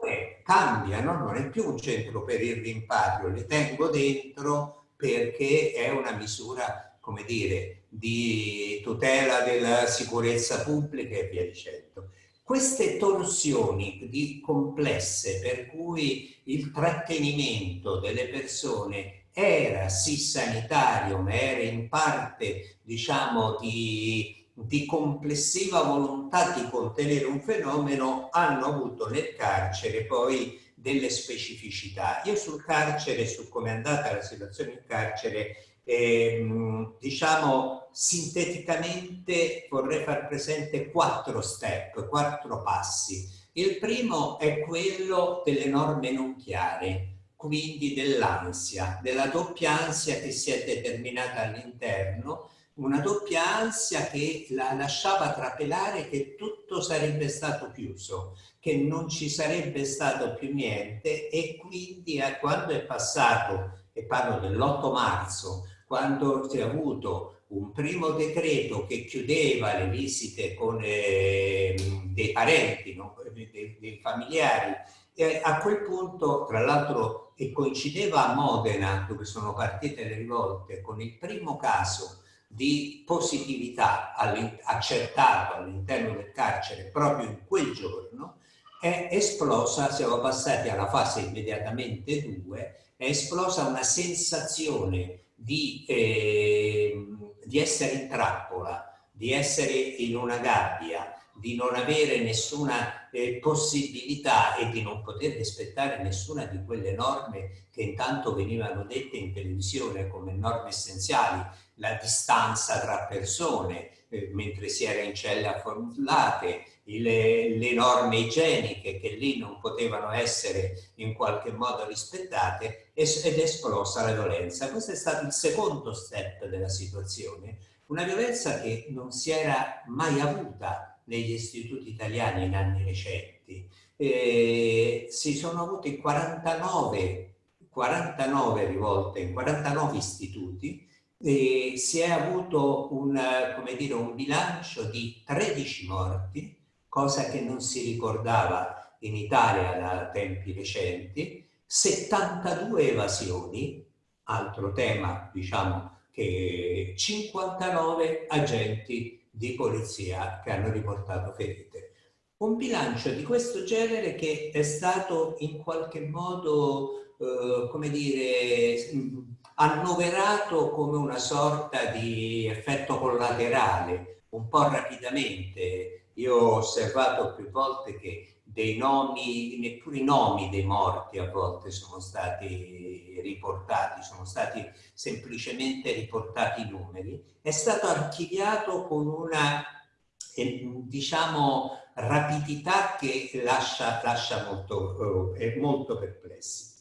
cambia, no? non è più un centro per il rimpatrio, li tengo dentro perché è una misura, come dire, di tutela della sicurezza pubblica e via dicendo. Queste torsioni di complesse per cui il trattenimento delle persone era sì sanitario, ma era in parte, diciamo, di, di complessiva volontà di contenere un fenomeno, hanno avuto nel carcere poi delle specificità. Io sul carcere, su come è andata la situazione in carcere, ehm, diciamo sinteticamente vorrei far presente quattro step, quattro passi. Il primo è quello delle norme non chiare, quindi dell'ansia, della doppia ansia che si è determinata all'interno, una doppia ansia che la lasciava trapelare che tutto sarebbe stato chiuso, che non ci sarebbe stato più niente e quindi eh, quando è passato, e parlo dell'8 marzo, quando si è avuto un primo decreto che chiudeva le visite con eh, dei parenti, no? dei, dei familiari, e a quel punto, tra l'altro, e coincideva a Modena, dove sono partite le rivolte, con il primo caso di positività accertato all'interno del carcere proprio in quel giorno, è esplosa, siamo passati alla fase immediatamente 2, è esplosa una sensazione di, eh, di essere in trappola, di essere in una gabbia, di non avere nessuna eh, possibilità e di non poter rispettare nessuna di quelle norme che intanto venivano dette in televisione come norme essenziali, la distanza tra persone eh, mentre si era in celle affollate, le, le, norme igieniche che lì non potevano essere in qualche modo rispettate ed è esplosa la violenza. Questo è stato il secondo step della situazione, una violenza che non si era mai avuta negli istituti italiani in anni recenti. Eh, si sono avuti 49, 49 rivolte in 49 istituti e si è avuto un, dire, un bilancio di 13 morti, cosa che non si ricordava in Italia da tempi recenti, 72 evasioni, altro tema diciamo che 59 agenti di polizia che hanno riportato ferite. Un bilancio di questo genere che è stato in qualche modo, eh, come dire, annoverato come una sorta di effetto collaterale, un po' rapidamente. Io ho osservato più volte che dei nomi, neppure i nomi dei morti a volte sono stati riportati, sono stati semplicemente riportati i numeri, è stato archiviato con una, eh, diciamo, rapidità che lascia, lascia molto, eh, molto perplessi.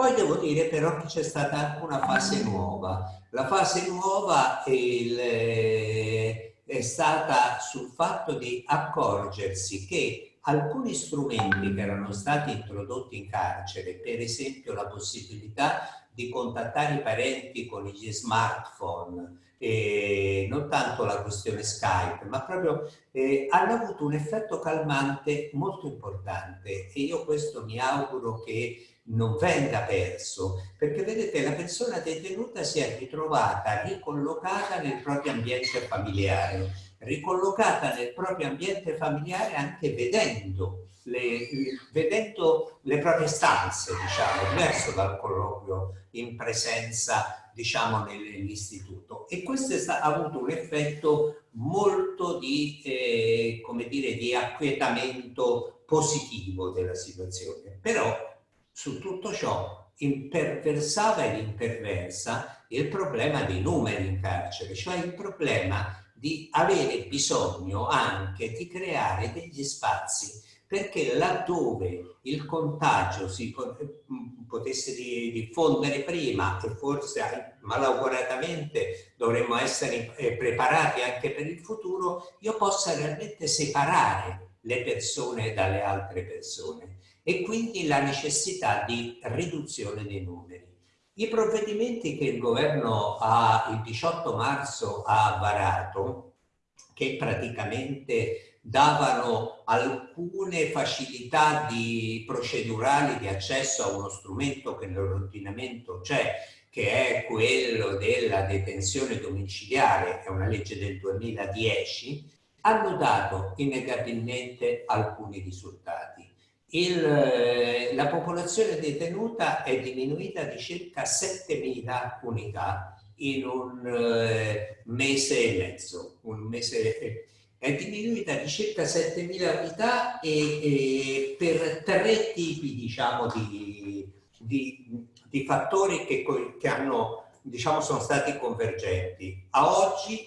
Poi devo dire però che c'è stata anche una fase nuova. La fase nuova il, eh, è stata sul fatto di accorgersi che alcuni strumenti che erano stati introdotti in carcere, per esempio la possibilità di contattare i parenti con gli smartphone, eh, non tanto la questione Skype, ma proprio eh, hanno avuto un effetto calmante molto importante e io questo mi auguro che non venga perso, perché vedete la persona detenuta si è ritrovata ricollocata nel proprio ambiente familiare, ricollocata nel proprio ambiente familiare anche vedendo le, vedendo le proprie stanze, diciamo, diverso dal colloquio in presenza, diciamo, nell'istituto. E questo ha avuto un effetto molto di, eh, come dire, di acquietamento positivo della situazione. Però su tutto ciò imperversava ed imperversa il problema dei numeri in carcere, cioè il problema di avere bisogno anche di creare degli spazi perché laddove il contagio si mm, potesse diffondere prima e forse malauguratamente dovremmo essere eh, preparati anche per il futuro, io possa realmente separare le persone dalle altre persone e quindi la necessità di riduzione dei numeri. I provvedimenti che il governo ha, il 18 marzo ha varato, che praticamente davano alcune facilità di procedurali di accesso a uno strumento che nell'ordinamento c'è, che è quello della detenzione domiciliare, è una legge del 2010, hanno dato innegabilmente alcuni risultati. Il, eh, la popolazione detenuta è diminuita di circa 7.000 unità in un eh, mese e mezzo, un mese, è diminuita di circa 7.000 unità e, e, per tre tipi diciamo, di, di, di fattori che, che hanno, diciamo, sono stati convergenti. A oggi,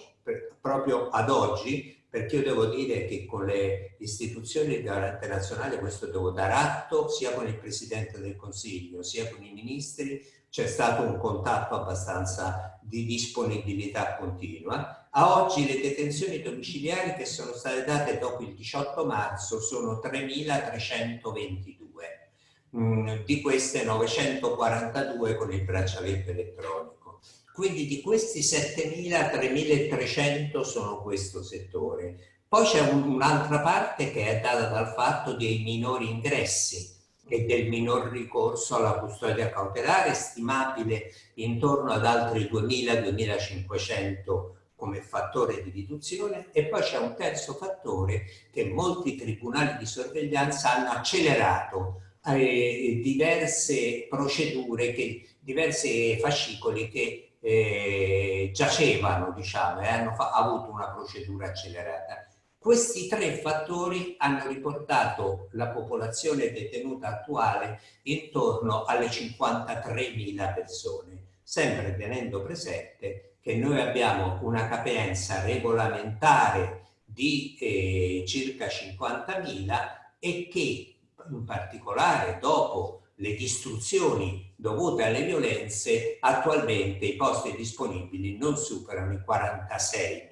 proprio ad oggi, perché io devo dire che con le istituzioni nazionale, questo devo dar atto, sia con il Presidente del Consiglio, sia con i ministri, c'è stato un contatto abbastanza di disponibilità continua. A oggi le detenzioni domiciliari che sono state date dopo il 18 marzo sono 3.322, mm, di queste 942 con il braccialetto elettronico. Quindi di questi 7.000, 3.300 sono questo settore. Poi c'è un'altra parte che è data dal fatto dei minori ingressi, e del minor ricorso alla custodia cautelare, stimabile intorno ad altri 2.000-2.500 come fattore di riduzione e poi c'è un terzo fattore che molti tribunali di sorveglianza hanno accelerato eh, diverse procedure, che, diverse fascicoli che eh, giacevano diciamo, e hanno avuto una procedura accelerata. Questi tre fattori hanno riportato la popolazione detenuta attuale intorno alle 53.000 persone, sempre tenendo presente che noi abbiamo una capienza regolamentare di eh, circa 50.000 e che in particolare dopo le distruzioni dovute alle violenze attualmente i posti disponibili non superano i 46.000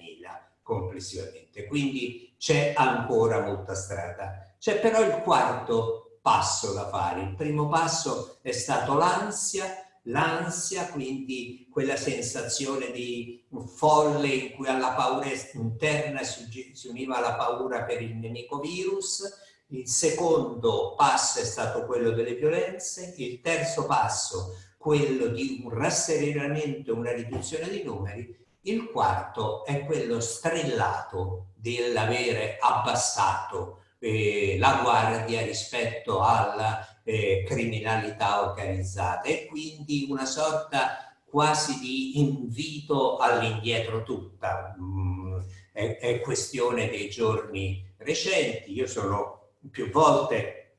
complessivamente. Quindi c'è ancora molta strada. C'è però il quarto passo da fare. Il primo passo è stato l'ansia, l'ansia, quindi quella sensazione di folle in cui alla paura interna si univa la paura per il nemico virus, il secondo passo è stato quello delle violenze, il terzo passo quello di un rasserenamento, una riduzione dei numeri il quarto è quello strellato dell'avere abbassato eh, la guardia rispetto alla eh, criminalità organizzata e quindi una sorta quasi di invito all'indietro tutta. Mm, è, è, questione dei giorni recenti, io sono più volte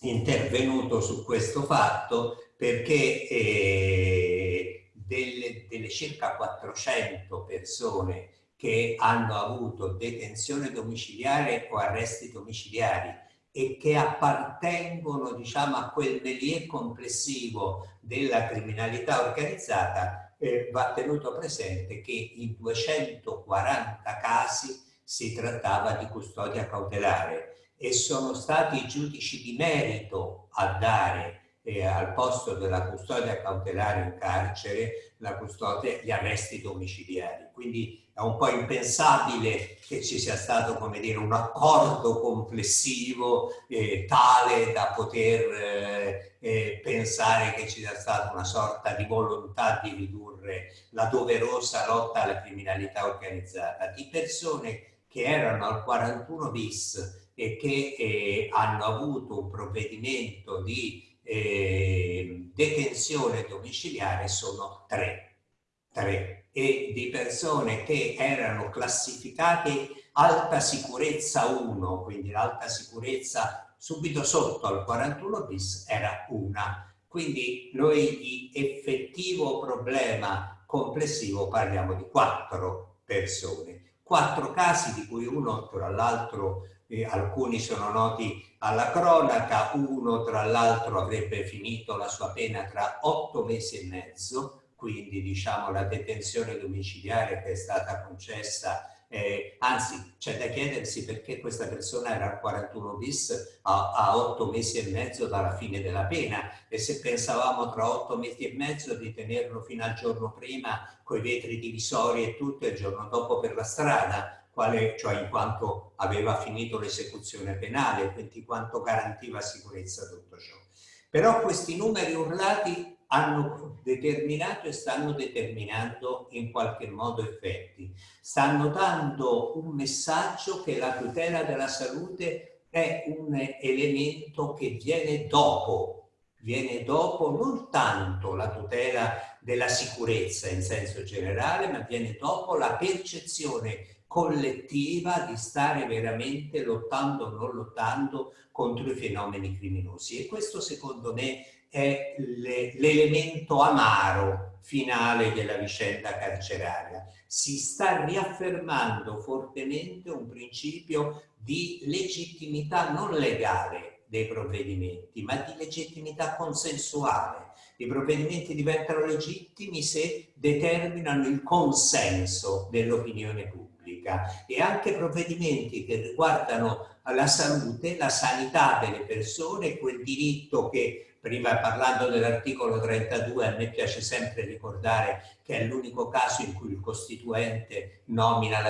intervenuto su questo fatto perché eh, delle, delle circa 400 persone che hanno avuto detenzione domiciliare o arresti domiciliari e che appartengono diciamo, a quel milieu complessivo della criminalità organizzata, eh, va tenuto presente che in 240 casi si trattava di custodia cautelare e sono stati i giudici di merito a dare eh, al posto della custodia cautelare in carcere la custodia, gli arresti domiciliari. Quindi è un po' impensabile che ci sia stato, come dire, un accordo complessivo eh, tale da poter eh, eh, pensare che ci sia stata una sorta di volontà di ridurre la doverosa lotta alla criminalità organizzata di persone che erano al 41 bis e che eh, hanno avuto un provvedimento di eh, detenzione domiciliare sono tre. tre e di persone che erano classificate alta sicurezza 1, quindi l'alta sicurezza subito sotto al 41 bis era una. Quindi noi di effettivo problema complessivo parliamo di quattro persone. Quattro casi di cui uno tra l'altro eh, alcuni sono noti alla cronaca, uno tra l'altro avrebbe finito la sua pena tra otto mesi e mezzo, quindi diciamo la detenzione domiciliare che è stata concessa eh, anzi, c'è da chiedersi perché questa persona era al 41 bis a, a 8 mesi e mezzo dalla fine della pena. E se pensavamo tra 8 mesi e mezzo di tenerlo fino al giorno prima con i vetri divisori e tutto e il giorno dopo per la strada, quale, cioè in quanto aveva finito l'esecuzione penale, quindi quanto garantiva sicurezza tutto ciò. Però questi numeri urlati hanno determinato e stanno determinando in qualche modo effetti. Stanno dando un messaggio che la tutela della salute è un elemento che viene dopo, viene dopo non tanto la tutela della sicurezza in senso generale, ma viene dopo la percezione collettiva di stare veramente lottando o non lottando contro i fenomeni criminosi. E questo secondo me è l'elemento amaro finale della vicenda carceraria. Si sta riaffermando fortemente un principio di legittimità non legale dei provvedimenti, ma di legittimità consensuale. I provvedimenti diventano legittimi se determinano il consenso dell'opinione pubblica e anche provvedimenti che riguardano la salute, la sanità delle persone, quel diritto che prima parlando dell'articolo 32 a me piace sempre ricordare che è l'unico caso in cui il Costituente nomina,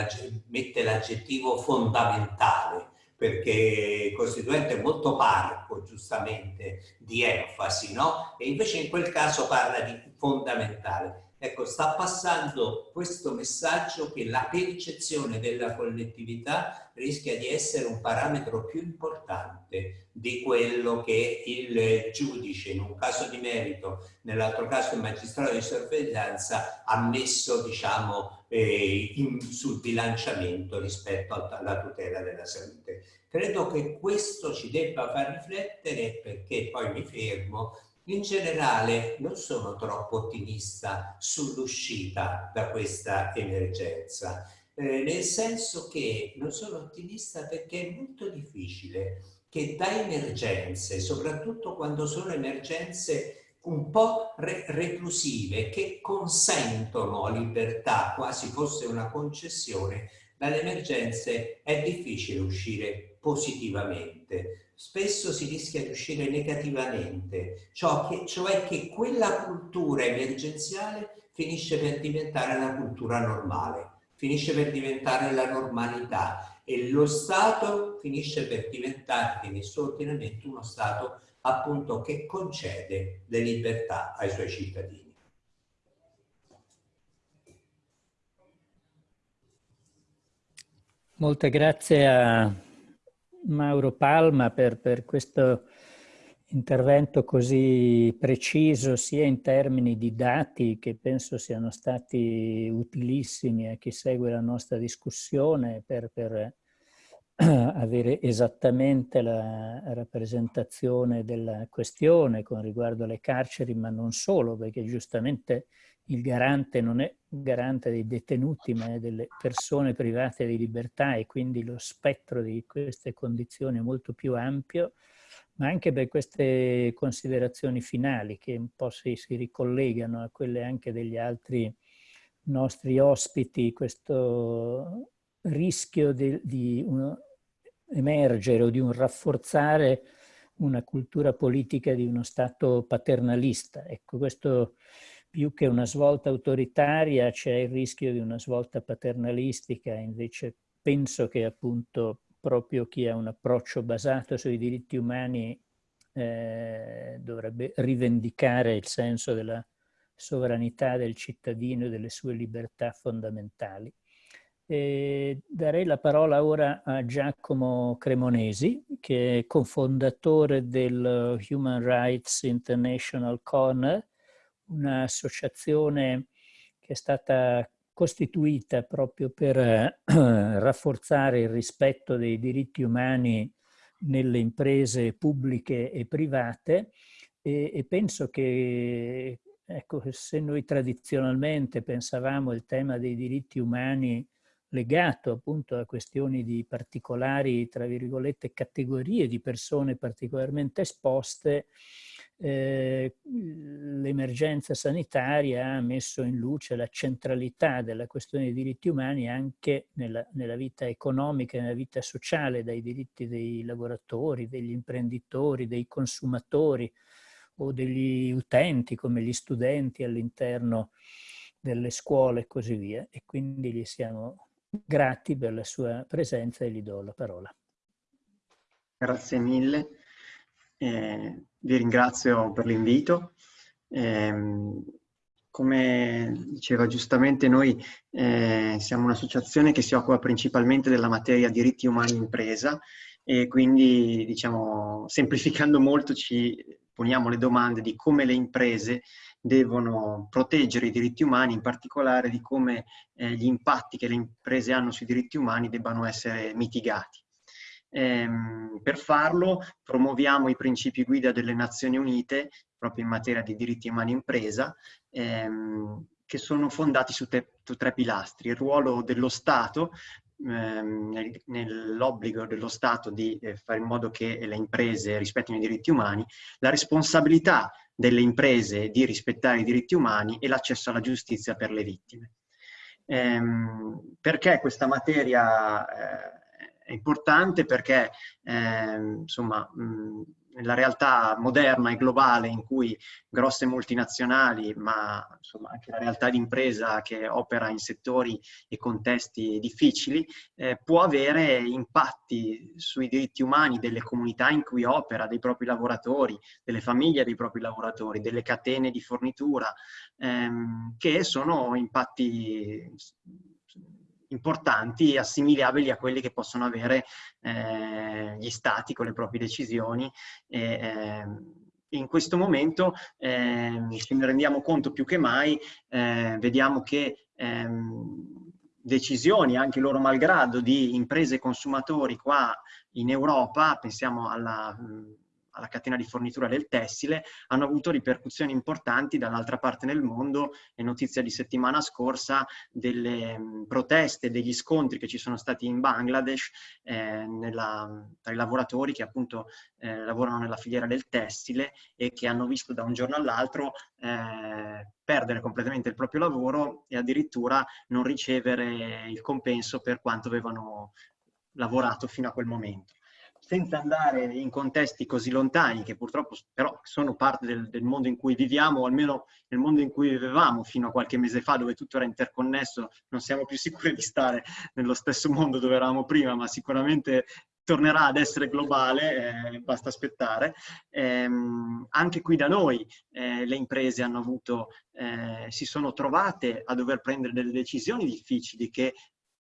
mette l'aggettivo fondamentale perché il Costituente è molto parco giustamente di enfasi no? e invece in quel caso parla di fondamentale Ecco, sta passando questo messaggio che la percezione della collettività rischia di essere un parametro più importante di quello che il giudice, in un caso di merito, nell'altro caso il magistrato di sorveglianza, ha messo diciamo, eh, in, sul bilanciamento rispetto alla tutela della salute. Credo che questo ci debba far riflettere perché poi mi fermo in generale non sono troppo ottimista sull'uscita da questa emergenza, eh, nel senso che non sono ottimista perché è molto difficile che da emergenze, soprattutto quando sono emergenze un po' re reclusive, che consentono libertà, quasi fosse una concessione, dalle emergenze è difficile uscire positivamente spesso si rischia di uscire negativamente, cioè che, cioè che quella cultura emergenziale finisce per diventare la cultura normale, finisce per diventare la normalità e lo Stato finisce per diventare nel suo ordinamento uno Stato appunto che concede le libertà ai suoi cittadini. Molte grazie a Mauro Palma per, per questo intervento così preciso sia in termini di dati che penso siano stati utilissimi a chi segue la nostra discussione per, per avere esattamente la rappresentazione della questione con riguardo alle carceri, ma non solo, perché giustamente il garante non è garante dei detenuti ma è delle persone private di libertà e quindi lo spettro di queste condizioni è molto più ampio, ma anche per queste considerazioni finali che un po' si, si ricollegano a quelle anche degli altri nostri ospiti, questo rischio di, di uno, emergere o di un rafforzare una cultura politica di uno Stato paternalista. Ecco, questo più che una svolta autoritaria c'è il rischio di una svolta paternalistica, invece penso che appunto proprio chi ha un approccio basato sui diritti umani eh, dovrebbe rivendicare il senso della sovranità del cittadino e delle sue libertà fondamentali. E darei la parola ora a Giacomo Cremonesi, che è cofondatore del Human Rights International Corner, un'associazione che è stata costituita proprio per eh, rafforzare il rispetto dei diritti umani nelle imprese pubbliche e private e, e penso che ecco, se noi tradizionalmente pensavamo il tema dei diritti umani legato appunto a questioni di particolari, tra virgolette, categorie di persone particolarmente esposte, eh, l'emergenza sanitaria ha messo in luce la centralità della questione dei diritti umani anche nella, nella vita economica e nella vita sociale, dai diritti dei lavoratori, degli imprenditori, dei consumatori o degli utenti come gli studenti all'interno delle scuole e così via. E quindi gli siamo grati per la sua presenza e gli do la parola. Grazie mille. Eh, vi ringrazio per l'invito. Eh, come diceva giustamente noi eh, siamo un'associazione che si occupa principalmente della materia diritti umani impresa e quindi diciamo semplificando molto ci poniamo le domande di come le imprese devono proteggere i diritti umani, in particolare di come eh, gli impatti che le imprese hanno sui diritti umani debbano essere mitigati. Ehm, per farlo promuoviamo i principi guida delle Nazioni Unite proprio in materia di diritti umani impresa ehm, che sono fondati su, te, su, tre pilastri. Il ruolo dello Stato ehm, nell'obbligo dello Stato di eh, fare in modo che le imprese rispettino i diritti umani, la responsabilità delle imprese di rispettare i diritti umani e l'accesso alla giustizia per le vittime. Ehm, perché questa materia eh, è importante perché eh, insomma, mh, nella realtà moderna e globale in cui grosse multinazionali, ma insomma anche la realtà di impresa che opera in settori e contesti difficili, eh, può avere impatti sui diritti umani delle comunità in cui opera, dei propri lavoratori, delle famiglie dei propri lavoratori, delle catene di fornitura, ehm, che sono impatti importanti e assimilabili a quelli che possono avere eh, gli stati con le proprie decisioni. E, eh, in questo momento ce ne rendiamo conto più che mai, eh, vediamo che ehm, decisioni, anche loro malgrado, di imprese e consumatori qua in Europa, pensiamo alla alla catena di fornitura del tessile, hanno avuto ripercussioni importanti dall'altra parte nel mondo. È notizia di settimana scorsa delle mm, proteste, degli scontri che ci sono stati in Bangladesh eh, nella, tra i lavoratori che appunto eh, lavorano nella filiera del tessile e che hanno visto da un giorno all'altro eh, perdere completamente il proprio lavoro e addirittura non ricevere il compenso per quanto avevano lavorato fino a quel momento senza andare in contesti così lontani, che purtroppo però sono parte del, del, mondo in cui viviamo, o almeno nel mondo in cui vivevamo fino a qualche mese fa, dove tutto era interconnesso, non siamo più sicuri di stare nello stesso mondo dove eravamo prima, ma sicuramente tornerà ad essere globale, eh, basta aspettare. Eh, anche qui da noi eh, le imprese hanno avuto, eh, si sono trovate a dover prendere delle decisioni difficili che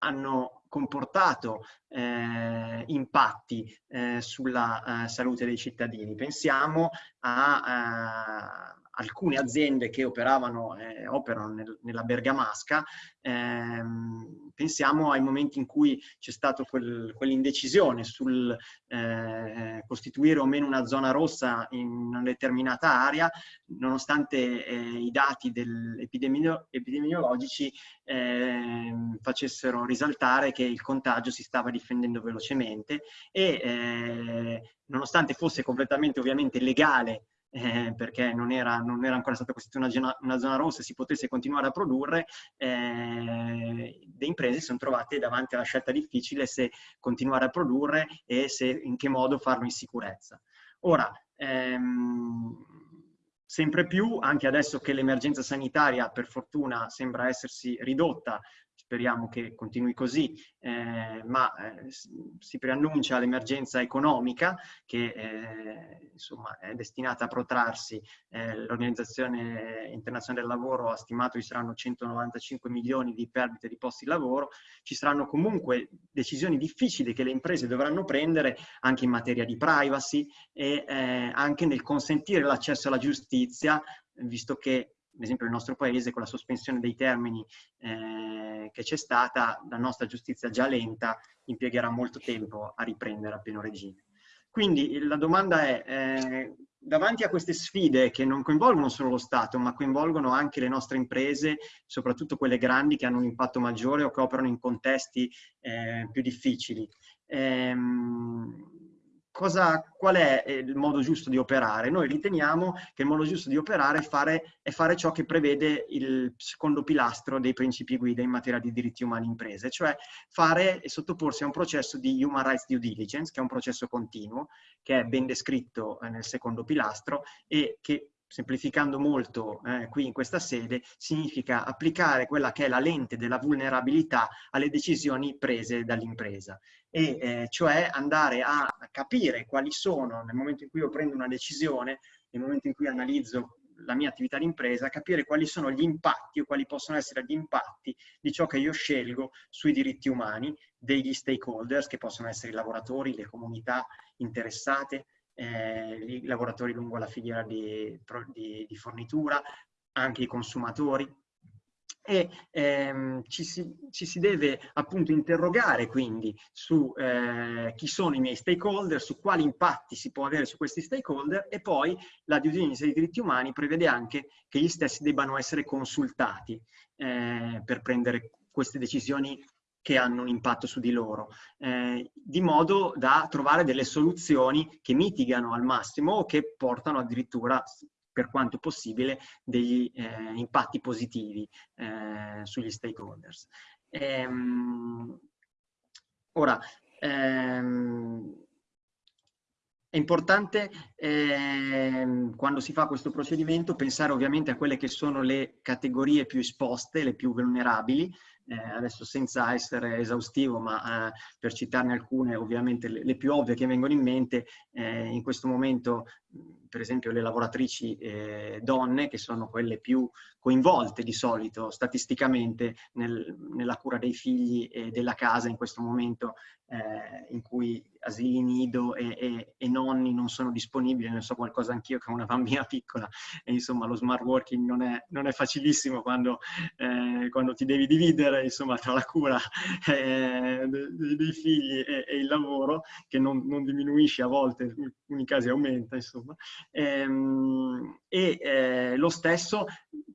hanno comportato eh, impatti eh, sulla eh, salute dei cittadini. Pensiamo a, eh, alcune aziende che operavano, eh, operano nel, nella Bergamasca, ehm, pensiamo ai momenti in cui c'è stata quel, quell'indecisione sul eh, costituire o meno una zona rossa in una determinata area, nonostante eh, i dati epidemio epidemiologici ehm, facessero risaltare che il contagio si stava difendendo velocemente e eh, nonostante fosse completamente ovviamente legale eh, perché non era, non era, ancora stata costituita una, una, zona rossa e si potesse continuare a produrre, eh, le imprese si sono trovate davanti alla scelta difficile se continuare a produrre e se, in che modo farlo in sicurezza. Ora, ehm, sempre più, anche adesso che l'emergenza sanitaria per fortuna sembra essersi ridotta, speriamo che continui così, eh, ma eh, si preannuncia l'emergenza economica che eh, insomma, è destinata a protrarsi. Eh, L'Organizzazione Internazionale del Lavoro ha stimato che ci saranno 195 milioni di perdite di posti di lavoro, ci saranno comunque decisioni difficili che le imprese dovranno prendere anche in materia di privacy e anche nel consentire l'accesso alla giustizia, visto che ad esempio nel nostro paese con la sospensione dei termini eh, che c'è stata, la nostra giustizia già lenta impiegherà molto tempo a riprendere a pieno regime. Quindi la domanda è, eh, davanti a queste sfide che non coinvolgono solo lo Stato, ma coinvolgono anche le nostre imprese, soprattutto quelle grandi che hanno un impatto maggiore o che operano in contesti eh, più difficili, ehm, cosa, qual è eh, il modo giusto di operare? Noi riteniamo che il modo giusto di operare è fare, è fare ciò che prevede il secondo pilastro dei principi guida in materia di diritti umani imprese, cioè fare e sottoporsi a un processo di human rights due diligence, che è un processo continuo, che è ben descritto eh, nel secondo pilastro e che semplificando molto eh, qui in questa sede, significa applicare quella che è la lente della vulnerabilità alle decisioni prese dall'impresa. E eh, cioè andare a capire quali sono, nel momento in cui io prendo una decisione, nel momento in cui analizzo la mia attività di impresa, capire quali sono gli impatti o quali possono essere gli impatti di ciò che io scelgo sui diritti umani degli stakeholders, che possono essere i lavoratori, le comunità interessate, i lavoratori lungo la filiera di, di, di fornitura, anche i consumatori, e ehm, ci, si, ci, si, deve appunto interrogare quindi su eh, chi sono i miei stakeholder, su quali impatti si può avere su questi stakeholder e poi la due diligence dei diritti umani prevede anche che gli stessi debbano essere consultati eh, per prendere queste decisioni che hanno un impatto su di loro, eh, di modo da trovare delle soluzioni che mitigano al massimo o che portano addirittura, per quanto possibile, degli eh, impatti positivi eh, sugli stakeholders. Ehm, ora, ehm, è importante eh, quando si fa questo procedimento pensare ovviamente a quelle che sono le categorie più esposte, le più vulnerabili, eh, adesso senza essere esaustivo, ma eh, per citarne alcune, ovviamente le, le, più ovvie che vengono in mente, eh, in questo momento per esempio le lavoratrici eh, donne, che sono quelle più coinvolte di solito statisticamente nel, nella cura dei figli e della casa in questo momento eh, in cui asili nido e, e, e, nonni non sono disponibili, ne so qualcosa anch'io che ho una bambina piccola e insomma lo smart working non è, non è facilissimo quando, eh, quando, ti devi dividere insomma tra la cura eh, dei, figli e, e, il lavoro che non, non, diminuisce a volte, in alcuni casi aumenta insomma. Ehm, e eh, lo stesso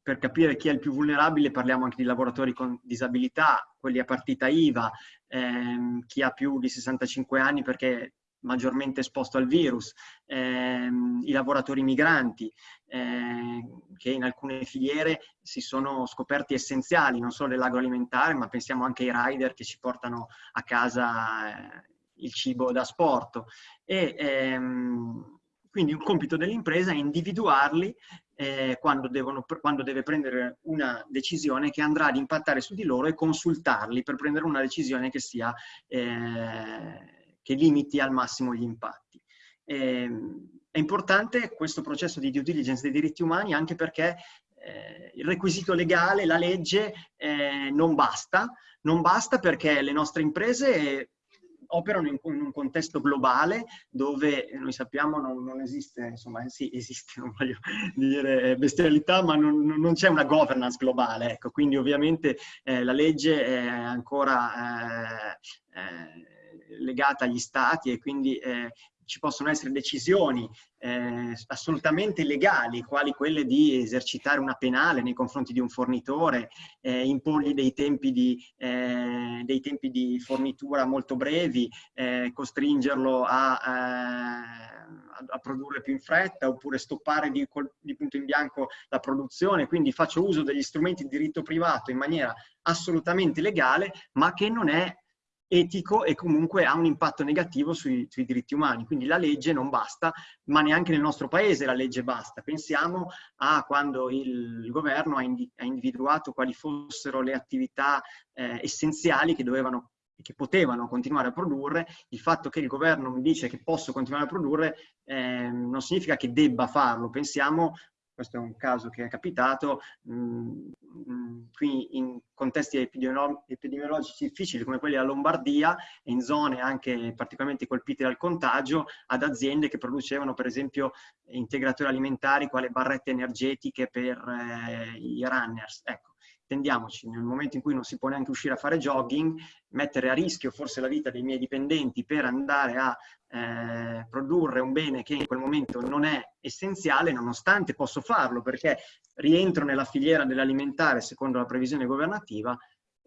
per capire chi è il più vulnerabile parliamo anche di lavoratori con disabilità, quelli a partita IVA, ehm, chi ha più di 65 anni perché maggiormente esposto al virus, ehm, i lavoratori migranti eh, che in alcune filiere si sono scoperti essenziali, non solo dell'agroalimentare, ma pensiamo anche ai rider che ci portano a casa eh, il cibo da sport. E, ehm, quindi un compito dell'impresa è individuarli eh, quando, devono, quando, deve prendere una decisione che andrà ad impattare su di loro e consultarli per prendere una decisione che, sia, eh, che limiti al massimo gli impatti. Eh, è importante questo processo di due diligence dei diritti umani anche perché eh, il requisito legale, la legge, eh, non basta, non basta perché le nostre imprese operano in, in, un contesto globale dove noi sappiamo non, non esiste, insomma sì esiste, non voglio dire bestialità, ma non, non c'è una governance globale, ecco, quindi ovviamente eh, la legge è ancora eh, eh, legata agli stati e quindi eh, ci possono essere decisioni eh, assolutamente legali, quali quelle di esercitare una penale nei confronti di un fornitore, eh, imporgli dei tempi di, eh, dei tempi di fornitura molto brevi, eh, costringerlo a, eh, a, produrre più in fretta, oppure stoppare di, di punto in bianco la produzione. Quindi faccio uso degli strumenti di diritto privato in maniera assolutamente legale, ma che non è etico e comunque ha un impatto negativo sui, sui, diritti umani. Quindi la legge non basta, ma neanche nel nostro paese la legge basta. Pensiamo a quando il governo ha, indi ha individuato quali fossero le attività eh, essenziali che dovevano che potevano continuare a produrre, il fatto che il governo mi dice che posso continuare a produrre eh, non significa che debba farlo. Pensiamo questo è un caso che è capitato, mh, mm, mm, qui in contesti epidemiolo epidemiologici difficili come quelli della Lombardia in zone anche particolarmente colpite dal contagio, ad aziende che producevano per esempio integratori alimentari quale barrette energetiche per eh, i runners. Ecco, tendiamoci, nel momento in cui non si può neanche uscire a fare jogging, mettere a rischio forse la vita dei miei dipendenti per andare a eh, produrre un bene che in quel momento non è essenziale, nonostante posso farlo perché rientro nella filiera dell'alimentare secondo la previsione governativa,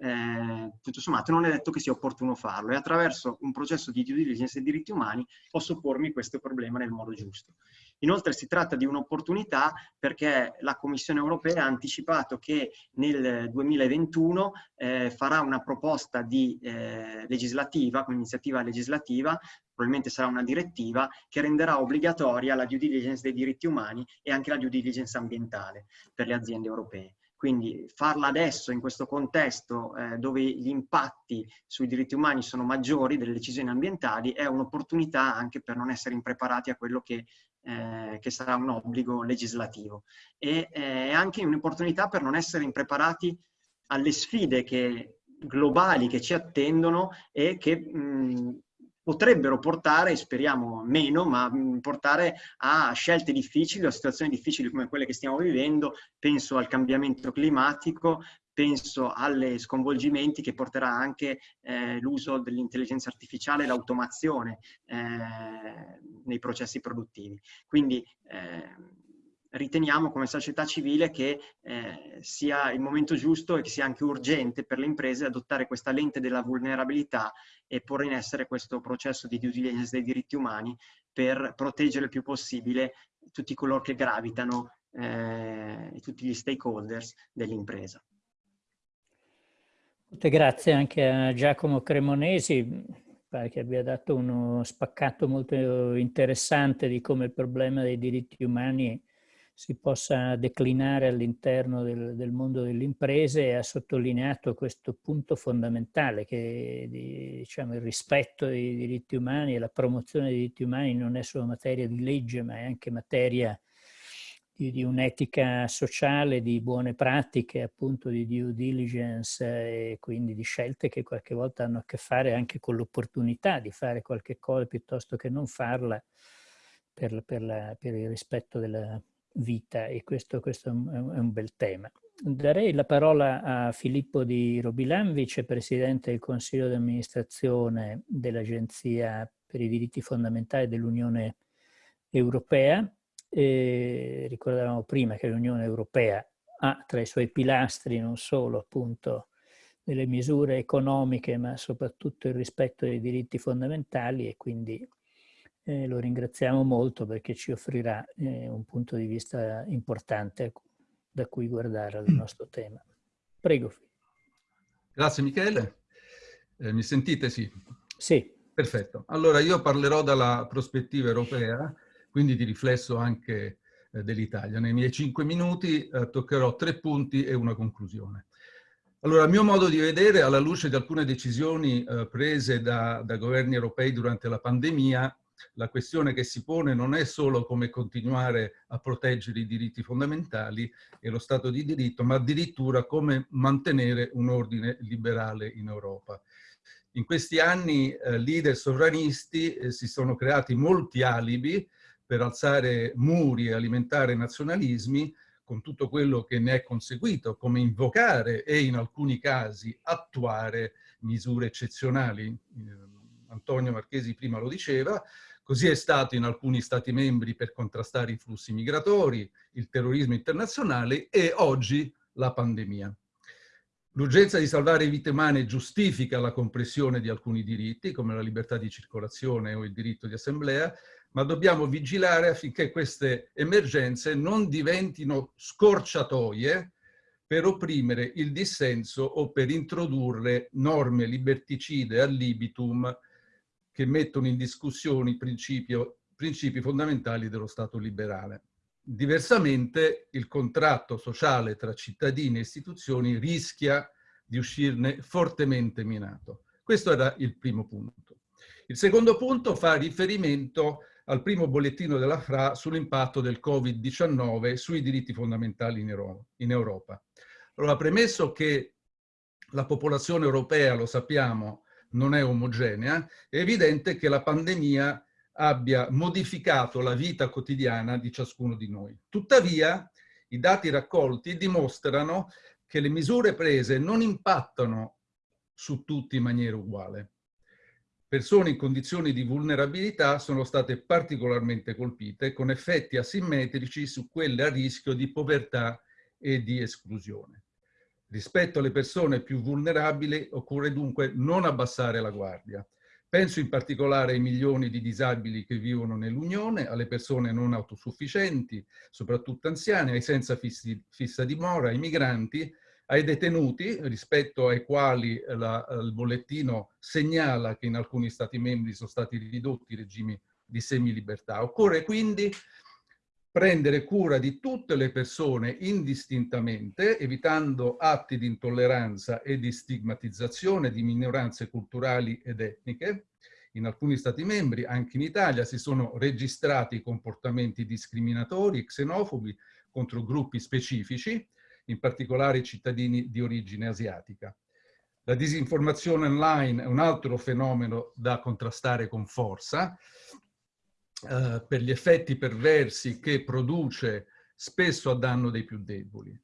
eh, tutto sommato non è detto che sia opportuno farlo e attraverso un processo di due diligence e diritti umani posso pormi questo problema nel modo giusto. Inoltre si tratta di un'opportunità perché la Commissione europea ha anticipato che nel 2021 eh, farà una proposta di, eh, legislativa, un'iniziativa legislativa, probabilmente sarà una direttiva, che renderà obbligatoria la due diligence dei diritti umani e anche la due diligence ambientale per le aziende europee. Quindi farla adesso in questo contesto eh, dove gli impatti sui diritti umani sono maggiori delle decisioni ambientali è un'opportunità anche per non essere impreparati a quello che, eh, che sarà un obbligo legislativo. E eh, è anche un'opportunità per non essere impreparati alle sfide che, globali che ci attendono e che mh, potrebbero portare, speriamo meno, ma mm, portare a scelte difficili, a situazioni difficili come quelle che stiamo vivendo, penso al cambiamento climatico, penso agli sconvolgimenti che porterà anche eh, l'uso dell'intelligenza artificiale e l'automazione eh, nei processi produttivi. Quindi eh, riteniamo come società civile che eh, sia il momento giusto e che sia anche urgente per le imprese adottare questa lente della vulnerabilità e porre in essere questo processo di due diligence dei diritti umani per proteggere il più possibile tutti coloro che gravitano eh, e tutti gli stakeholders dell'impresa. Molte grazie anche a Giacomo Cremonesi, pare che abbia dato uno spaccato molto interessante di come il problema dei diritti umani si possa declinare all'interno del, del, mondo delle imprese e ha sottolineato questo punto fondamentale che diciamo, il rispetto dei diritti umani e la promozione dei diritti umani non è solo materia di legge ma è anche materia di, di un'etica sociale, di buone pratiche, appunto di due diligence e quindi di scelte che qualche volta hanno a che fare anche con l'opportunità di fare qualche cosa piuttosto che non farla per, per, la, per il rispetto della vita e questo, questo, è un bel tema. Darei la parola a Filippo Di Robilan, vicepresidente del Consiglio di amministrazione dell'Agenzia per i diritti fondamentali dell'Unione Europea. E ricordavamo prima che l'Unione Europea ha tra i suoi pilastri non solo appunto delle misure economiche ma soprattutto il rispetto dei diritti fondamentali e quindi eh, lo ringraziamo molto perché ci offrirà eh, un punto di vista importante da cui guardare al nostro tema. Prego. Grazie Michele. Eh, mi sentite? Sì. Sì. Perfetto. Allora io parlerò dalla prospettiva europea, quindi di riflesso anche eh, dell'Italia. Nei miei cinque minuti eh, toccherò tre punti e una conclusione. Allora, a mio modo di vedere, alla luce di alcune decisioni eh, prese da, da governi europei durante la pandemia, la questione che si pone non è solo come continuare a proteggere i diritti fondamentali e lo Stato di diritto, ma addirittura come mantenere un ordine liberale in Europa. In questi anni eh, leader sovranisti eh, si sono creati molti alibi per alzare muri e alimentare nazionalismi, con tutto quello che ne è conseguito, come invocare e in alcuni casi attuare misure eccezionali. Eh, Antonio Marchesi prima lo diceva, Così è stato in alcuni Stati membri per contrastare i flussi migratori, il terrorismo internazionale e oggi la pandemia. L'urgenza di salvare vite umane giustifica la compressione di alcuni diritti, come la libertà di circolazione o il diritto di assemblea, ma dobbiamo vigilare affinché queste emergenze non diventino scorciatoie per opprimere il dissenso o per introdurre norme liberticide al libitum che mettono in discussione i principi, fondamentali dello Stato liberale. Diversamente il contratto sociale tra cittadini e istituzioni rischia di uscirne fortemente minato. Questo era il primo punto. Il secondo punto fa riferimento al primo bollettino della FRA sull'impatto del Covid-19 sui diritti fondamentali in Europa. Allora, premesso che la popolazione europea, lo sappiamo, non è omogenea, è evidente che la pandemia abbia modificato la vita quotidiana di ciascuno di noi. Tuttavia, i dati raccolti dimostrano che le misure prese non impattano su tutti in maniera uguale persone in condizioni di vulnerabilità sono state particolarmente colpite con effetti asimmetrici su quelle a rischio di povertà e di esclusione. Rispetto alle persone più vulnerabili occorre dunque non abbassare la guardia. Penso in particolare ai milioni di disabili che vivono nell'Unione, alle persone non autosufficienti, soprattutto anziane, ai senza fissi, fissa dimora, ai migranti, ai detenuti, rispetto ai quali la, il bollettino segnala che in alcuni Stati membri sono stati ridotti i regimi di semilibertà. Occorre quindi prendere cura di tutte le persone indistintamente, evitando atti di intolleranza e di stigmatizzazione di minoranze culturali ed etniche. In alcuni Stati membri, anche in Italia, si sono registrati comportamenti discriminatori, xenofobi contro gruppi specifici, in particolare i cittadini di origine asiatica. La disinformazione online è un altro fenomeno da contrastare con forza eh, per gli effetti perversi che produce spesso a danno dei più deboli.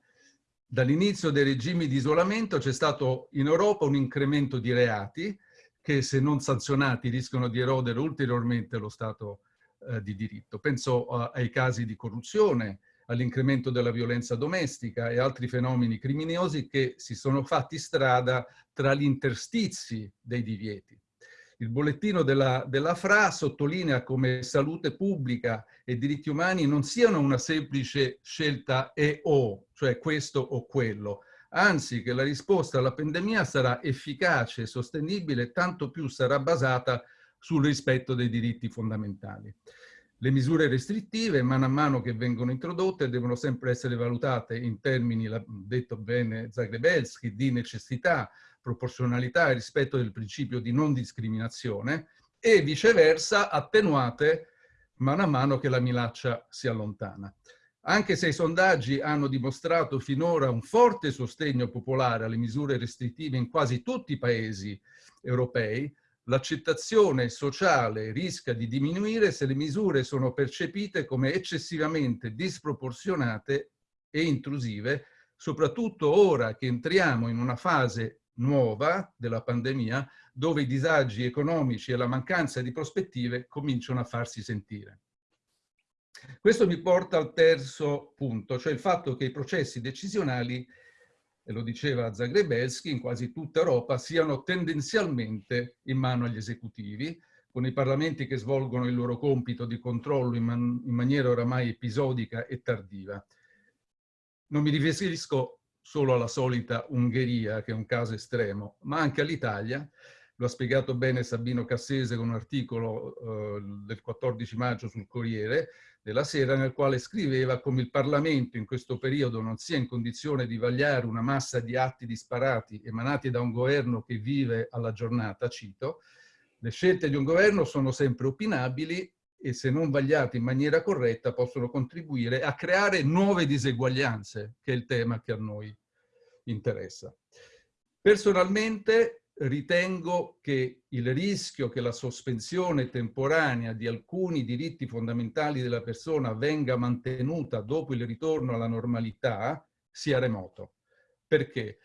Dall'inizio dei regimi di isolamento c'è stato in Europa un incremento di reati che se non sanzionati rischiano di erodere ulteriormente lo Stato eh, di diritto. Penso uh, ai casi di corruzione, all'incremento della violenza domestica e altri fenomeni criminosi che si sono fatti strada tra gli interstizi dei divieti. Il bollettino della, della FRA sottolinea come salute pubblica e diritti umani non siano una semplice scelta e o, cioè questo o quello, anzi che la risposta alla pandemia sarà efficace e sostenibile tanto più sarà basata sul rispetto dei diritti fondamentali. Le misure restrittive, mano a mano che vengono introdotte, devono sempre essere valutate in termini, l'ha detto bene Zagrebelski, di necessità, proporzionalità e rispetto del principio di non discriminazione e viceversa attenuate mano a mano che la minaccia si allontana. Anche se i sondaggi hanno dimostrato finora un forte sostegno popolare alle misure restrittive in quasi tutti i paesi europei, l'accettazione sociale rischia di diminuire se le misure sono percepite come eccessivamente disproporzionate e intrusive, soprattutto ora che entriamo in una fase nuova della pandemia, dove i disagi economici e la mancanza di prospettive cominciano a farsi sentire. Questo mi porta al terzo punto, cioè il fatto che i processi decisionali e lo diceva Zagrebelski, in quasi tutta Europa siano tendenzialmente in mano agli esecutivi, con i parlamenti che svolgono il loro compito di controllo in, man in maniera oramai episodica e tardiva. Non mi riferisco solo alla solita Ungheria, che è un caso estremo, ma anche all'Italia. Lo ha spiegato bene Sabino Cassese con un articolo eh, del 14 maggio sul Corriere, della Sera nel quale scriveva come il Parlamento in questo periodo non sia in condizione di vagliare una massa di atti disparati emanati da un governo che vive alla giornata, cito, le scelte di un governo sono sempre opinabili e se non vagliate in maniera corretta possono contribuire a creare nuove diseguaglianze, che è il tema che a noi interessa. Personalmente ritengo che il rischio che la sospensione temporanea di alcuni diritti fondamentali della persona venga mantenuta dopo il ritorno alla normalità sia remoto. Perché?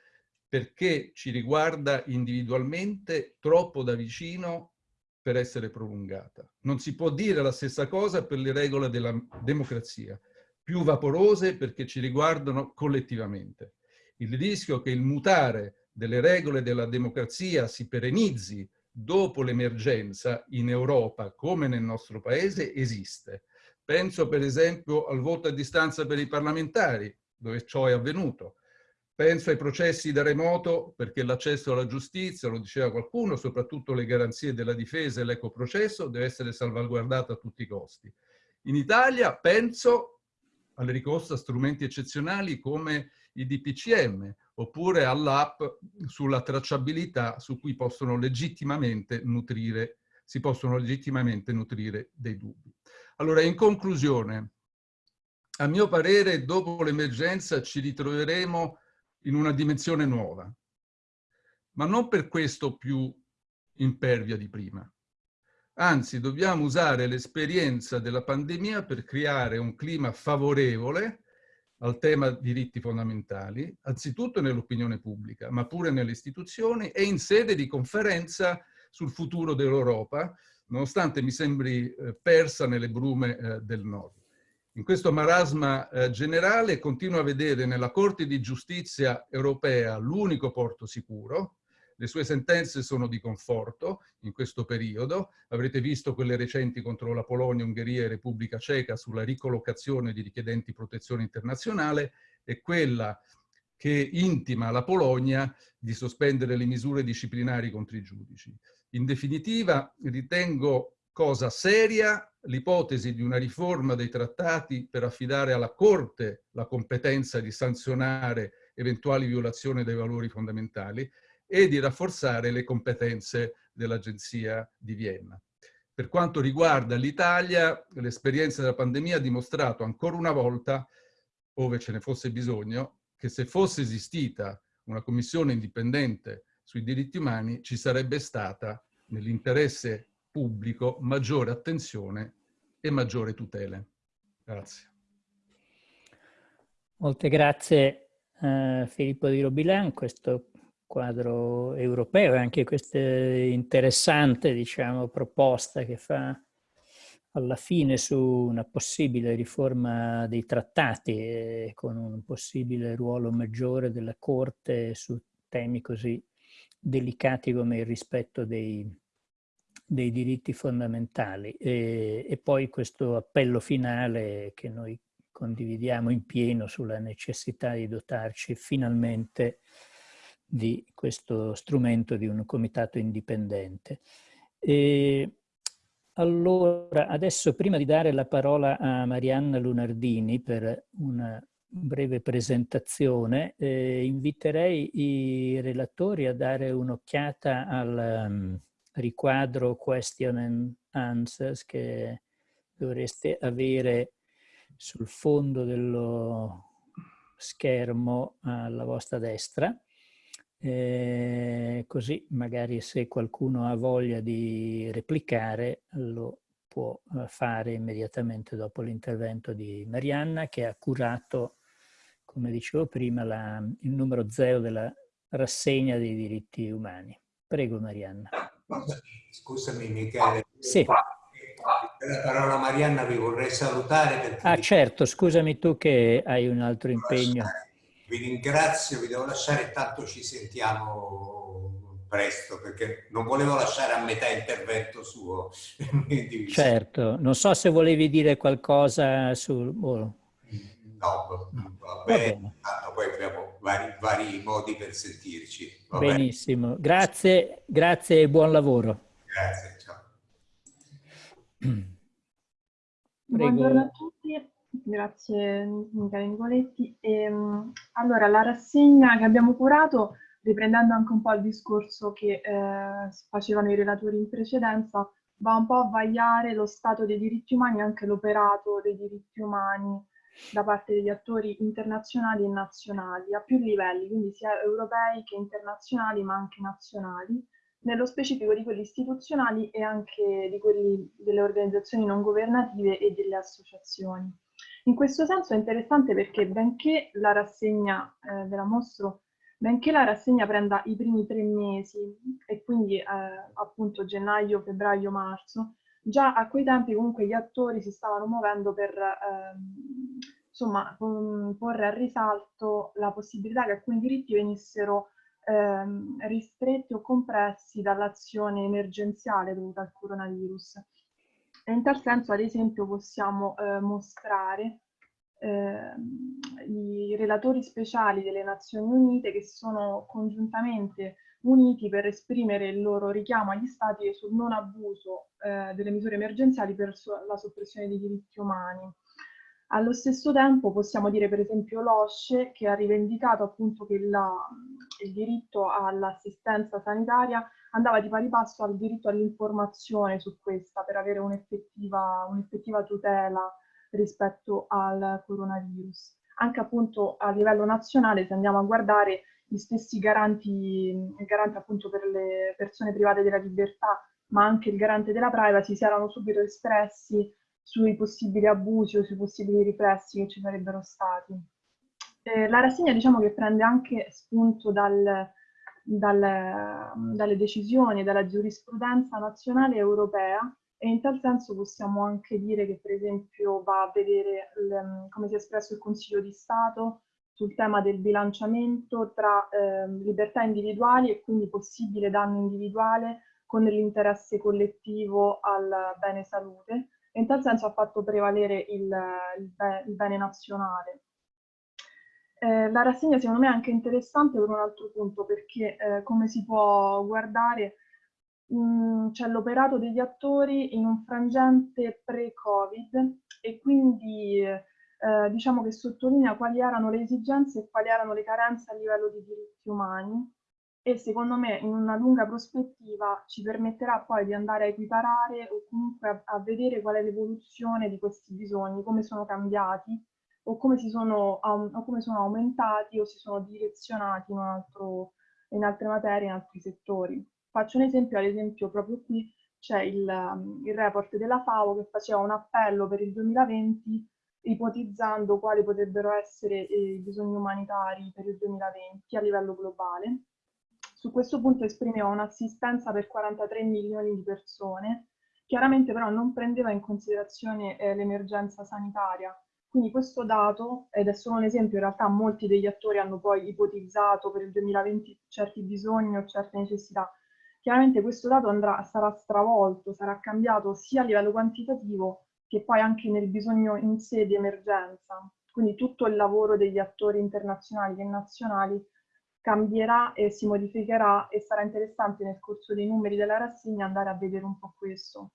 Perché ci riguarda individualmente troppo da vicino per essere prolungata. Non si può dire la stessa cosa per le regole della democrazia, più vaporose perché ci riguardano collettivamente. Il rischio che il mutare delle regole della democrazia si perennizzi dopo l'emergenza in Europa come nel nostro paese esiste. Penso per esempio al voto a distanza per i parlamentari, dove ciò è avvenuto. Penso ai processi da remoto perché l'accesso alla giustizia, lo diceva qualcuno, soprattutto le garanzie della difesa e l'ecoprocesso deve essere salvaguardato a tutti i costi. In Italia penso al ricorso a strumenti eccezionali come i DPCM oppure all'app sulla tracciabilità su cui possono legittimamente nutrire, si possono legittimamente nutrire dei dubbi. Allora, in conclusione, a mio parere, dopo l'emergenza ci ritroveremo in una dimensione nuova, ma non per questo più impervia di prima. Anzi, dobbiamo usare l'esperienza della pandemia per creare un clima favorevole al tema diritti fondamentali, anzitutto nell'opinione pubblica, ma pure nelle istituzioni e in sede di conferenza sul futuro dell'Europa, nonostante mi sembri eh, persa nelle brume eh, del nord. In questo marasma eh, generale continuo a vedere nella Corte di Giustizia europea l'unico porto sicuro. Le sue sentenze sono di conforto in questo periodo. Avrete visto quelle recenti contro la Polonia, Ungheria e Repubblica Ceca sulla ricollocazione di richiedenti protezione internazionale e quella che intima alla Polonia di sospendere le misure disciplinari contro i giudici. In definitiva, ritengo cosa seria l'ipotesi di una riforma dei trattati per affidare alla Corte la competenza di sanzionare eventuali violazioni dei valori fondamentali e di rafforzare le competenze dell'Agenzia di Vienna. Per quanto riguarda l'Italia, l'esperienza della pandemia ha dimostrato ancora una volta, ove ce ne fosse bisogno, che se fosse esistita una commissione indipendente sui diritti umani ci sarebbe stata, nell'interesse pubblico maggiore attenzione e maggiore tutele. Grazie. Molte grazie a Filippo di Robilan, questo quadro europeo e anche questa interessante diciamo, proposta che fa alla fine su una possibile riforma dei trattati e con un possibile ruolo maggiore della Corte su temi così delicati come il rispetto dei, dei diritti fondamentali. E, e, poi questo appello finale che noi condividiamo in pieno sulla necessità di dotarci finalmente di questo strumento di un comitato indipendente. E allora, adesso prima di dare la parola a Marianna Lunardini per una breve presentazione, eh, inviterei i relatori a dare un'occhiata al, um, riquadro question and answers che dovreste avere sul fondo dello schermo alla vostra destra. Eh, così magari se qualcuno ha voglia di replicare lo può eh, fare immediatamente dopo l'intervento di Marianna che ha curato, come dicevo prima, la, il numero zero della rassegna dei diritti umani. Prego Marianna. Scusami Michele. Sì. La parola Marianna vi vorrei salutare. Perché ah certo, scusami tu che hai un altro impegno. Vi ringrazio, vi devo lasciare, tanto ci sentiamo presto, perché non volevo lasciare a metà intervento suo. certo, non so se volevi dire qualcosa sul... Oh. No, va bene, Va poi abbiamo vari, vari, modi per sentirci. Va Benissimo, bene. grazie, grazie e buon lavoro. Grazie, ciao. Buongiorno a tutti, grazie Michele Nicoletti. E, ehm, allora, la rassegna che abbiamo curato, riprendendo anche un po' il discorso che eh, facevano i relatori in precedenza, va un po' a vagliare lo stato dei diritti umani e anche l'operato dei diritti umani da parte degli attori internazionali e nazionali a più livelli, quindi sia europei che internazionali ma anche nazionali, nello specifico di quelli istituzionali e anche di quelli delle organizzazioni non governative e delle associazioni. In questo senso è interessante perché benché la rassegna eh, ve la mostro, benché la rassegna prenda i primi tre mesi e quindi eh, appunto gennaio, febbraio, marzo, già a quei tempi comunque gli attori si stavano muovendo per ehm, insomma, porre a risalto la possibilità che alcuni diritti venissero ehm, ristretti o compressi dall'azione emergenziale dovuta al coronavirus. In tal senso, ad esempio, possiamo eh, mostrare eh, i relatori speciali delle Nazioni Unite che sono congiuntamente uniti per esprimere il loro richiamo agli Stati sul non abuso eh, delle misure emergenziali per la soppressione dei diritti umani. Allo stesso tempo possiamo dire per esempio l'OSCE che ha rivendicato appunto che la, il diritto all'assistenza sanitaria andava di pari passo al diritto all'informazione su questa per avere un'effettiva, un'effettiva tutela rispetto al coronavirus. Anche appunto a livello nazionale, se andiamo a guardare gli stessi garanti, il garante appunto per le persone private della libertà, ma anche il garante della privacy, si erano subito espressi sui possibili abusi o sui possibili riflessi che ci sarebbero stati. Eh, la rassegna diciamo che prende anche spunto dal, dal, dalle decisioni, dalla giurisprudenza nazionale e europea e in tal senso possiamo anche dire che per esempio va a vedere come si è espresso il Consiglio di Stato sul tema del bilanciamento tra eh, libertà individuali e quindi possibile danno individuale con l'interesse collettivo al bene salute e in tal senso ha fatto prevalere il, il, il bene nazionale. Eh, la rassegna secondo me è anche interessante per un altro punto perché eh, come si può guardare c'è l'operato degli attori in un frangente pre-Covid e quindi eh, diciamo che sottolinea quali erano le esigenze e quali erano le carenze a livello di diritti umani. E secondo me in una lunga prospettiva ci permetterà poi di andare a equiparare o comunque a, a vedere qual è l'evoluzione di questi bisogni, come sono cambiati o come, sono, o come sono aumentati o si sono direzionati in, altro, in altre materie, in altri settori. Faccio un esempio, ad esempio proprio qui c'è il, um, il report della FAO che faceva un appello per il 2020 ipotizzando quali potrebbero essere eh, i bisogni umanitari per il 2020 a livello globale. Su questo punto esprimeva un'assistenza per 43 milioni di persone, chiaramente però non prendeva in considerazione eh, l'emergenza sanitaria. Quindi questo dato, ed è solo un esempio, in realtà molti degli attori hanno poi ipotizzato per il 2020 certi bisogni o certe necessità, Chiaramente questo dato andrà, sarà stravolto, sarà cambiato sia a livello quantitativo che poi anche nel bisogno in sé di emergenza. Quindi tutto il lavoro degli attori internazionali e nazionali cambierà e si modificherà e sarà interessante nel corso dei numeri della rassegna andare a vedere un po' questo.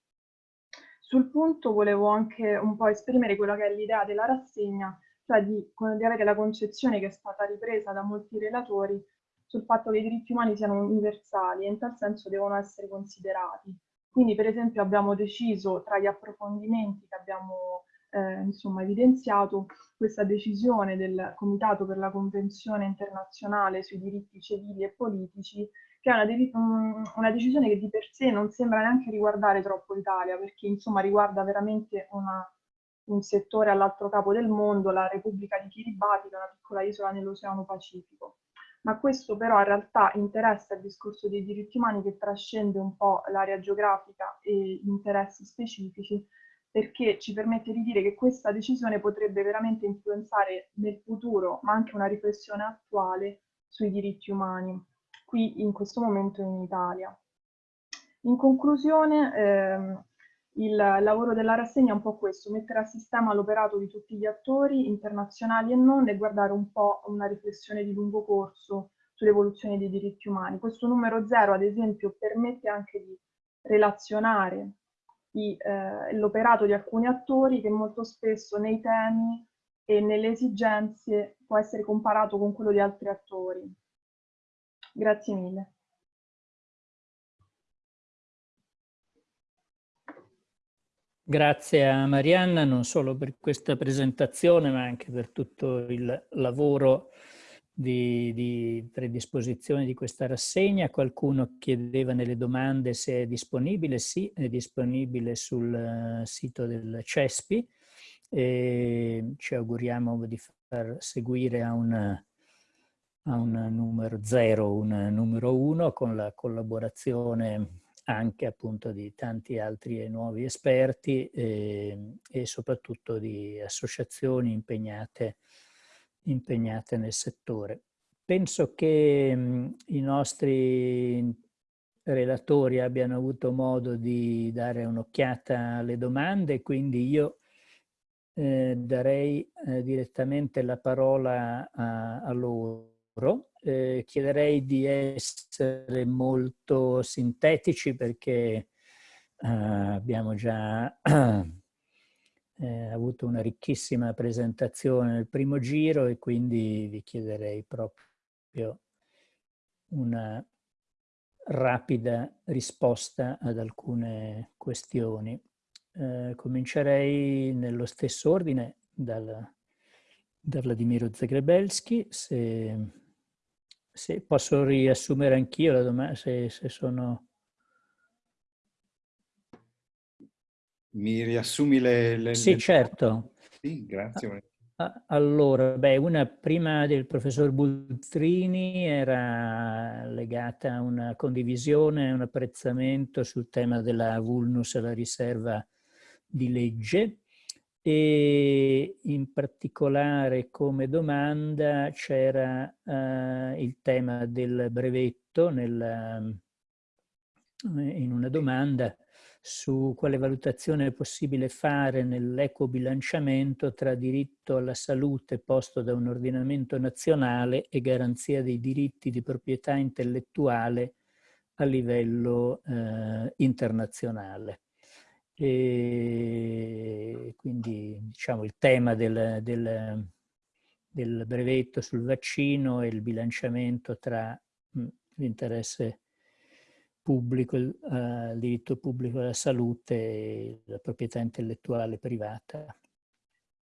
Sul punto volevo anche un po' esprimere quella che è l'idea della rassegna, cioè di, di avere la concezione che è stata ripresa da molti relatori sul fatto che i diritti umani siano universali e in tal senso devono essere considerati. Quindi per esempio abbiamo deciso tra gli approfondimenti che abbiamo eh, insomma, evidenziato questa decisione del Comitato per la Convenzione internazionale sui diritti civili e politici che è una, una, decisione che di per sé non sembra neanche riguardare troppo l'Italia, perché insomma riguarda veramente una, un settore all'altro capo del mondo, la Repubblica di Kiribati, che è una piccola isola nell'Oceano Pacifico. Ma questo però in realtà interessa il discorso dei diritti umani che trascende un po' l'area geografica e gli interessi specifici, perché ci permette di dire che questa decisione potrebbe veramente influenzare nel futuro, ma anche una riflessione attuale sui diritti umani, qui in questo momento in Italia. In conclusione, ehm, il lavoro della rassegna è un po' questo, mettere a sistema l'operato di tutti gli attori, internazionali e non, e guardare un po' una riflessione di lungo corso sull'evoluzione dei diritti umani. Questo numero zero, ad esempio, permette anche di relazionare eh, l'operato di alcuni attori che molto spesso nei temi e nelle esigenze può essere comparato con quello di altri attori. Grazie mille. Grazie a Marianna non solo per questa presentazione ma anche per tutto il lavoro di, di, predisposizione di questa rassegna. Qualcuno chiedeva nelle domande se è disponibile. Sì, è disponibile sul eh, sito del CESPI e ci auguriamo di far seguire a un, a un numero 0, un numero 1 con la collaborazione anche appunto di tanti altri nuovi esperti eh, e soprattutto di associazioni impegnate, impegnate nel settore. Penso che mh, i nostri relatori abbiano avuto modo di dare un'occhiata alle domande, quindi io eh, darei eh, direttamente la parola a, a loro. Eh, chiederei di essere molto sintetici perché eh, abbiamo già eh, avuto una ricchissima presentazione nel primo giro e quindi vi chiederei proprio una rapida risposta ad alcune questioni. Eh, comincerei nello stesso ordine dal, da Vladimiro Zagrebelski, se, se posso riassumere anch'io la domanda, se, se sono... Mi riassumi le... le sì, le... certo. Sì, grazie. Allora, beh, una prima del professor Bultrini era legata a una condivisione, un apprezzamento sul tema della vulnus alla riserva di legge e in particolare come domanda c'era uh, il tema del brevetto nel, in una domanda su quale valutazione è possibile fare nell'eco bilanciamento tra diritto alla salute posto da un ordinamento nazionale e garanzia dei diritti di proprietà intellettuale a livello eh, internazionale. E quindi diciamo il tema del, del, del brevetto sul vaccino e il bilanciamento tra l'interesse pubblico, il uh, diritto pubblico alla salute e la proprietà intellettuale privata.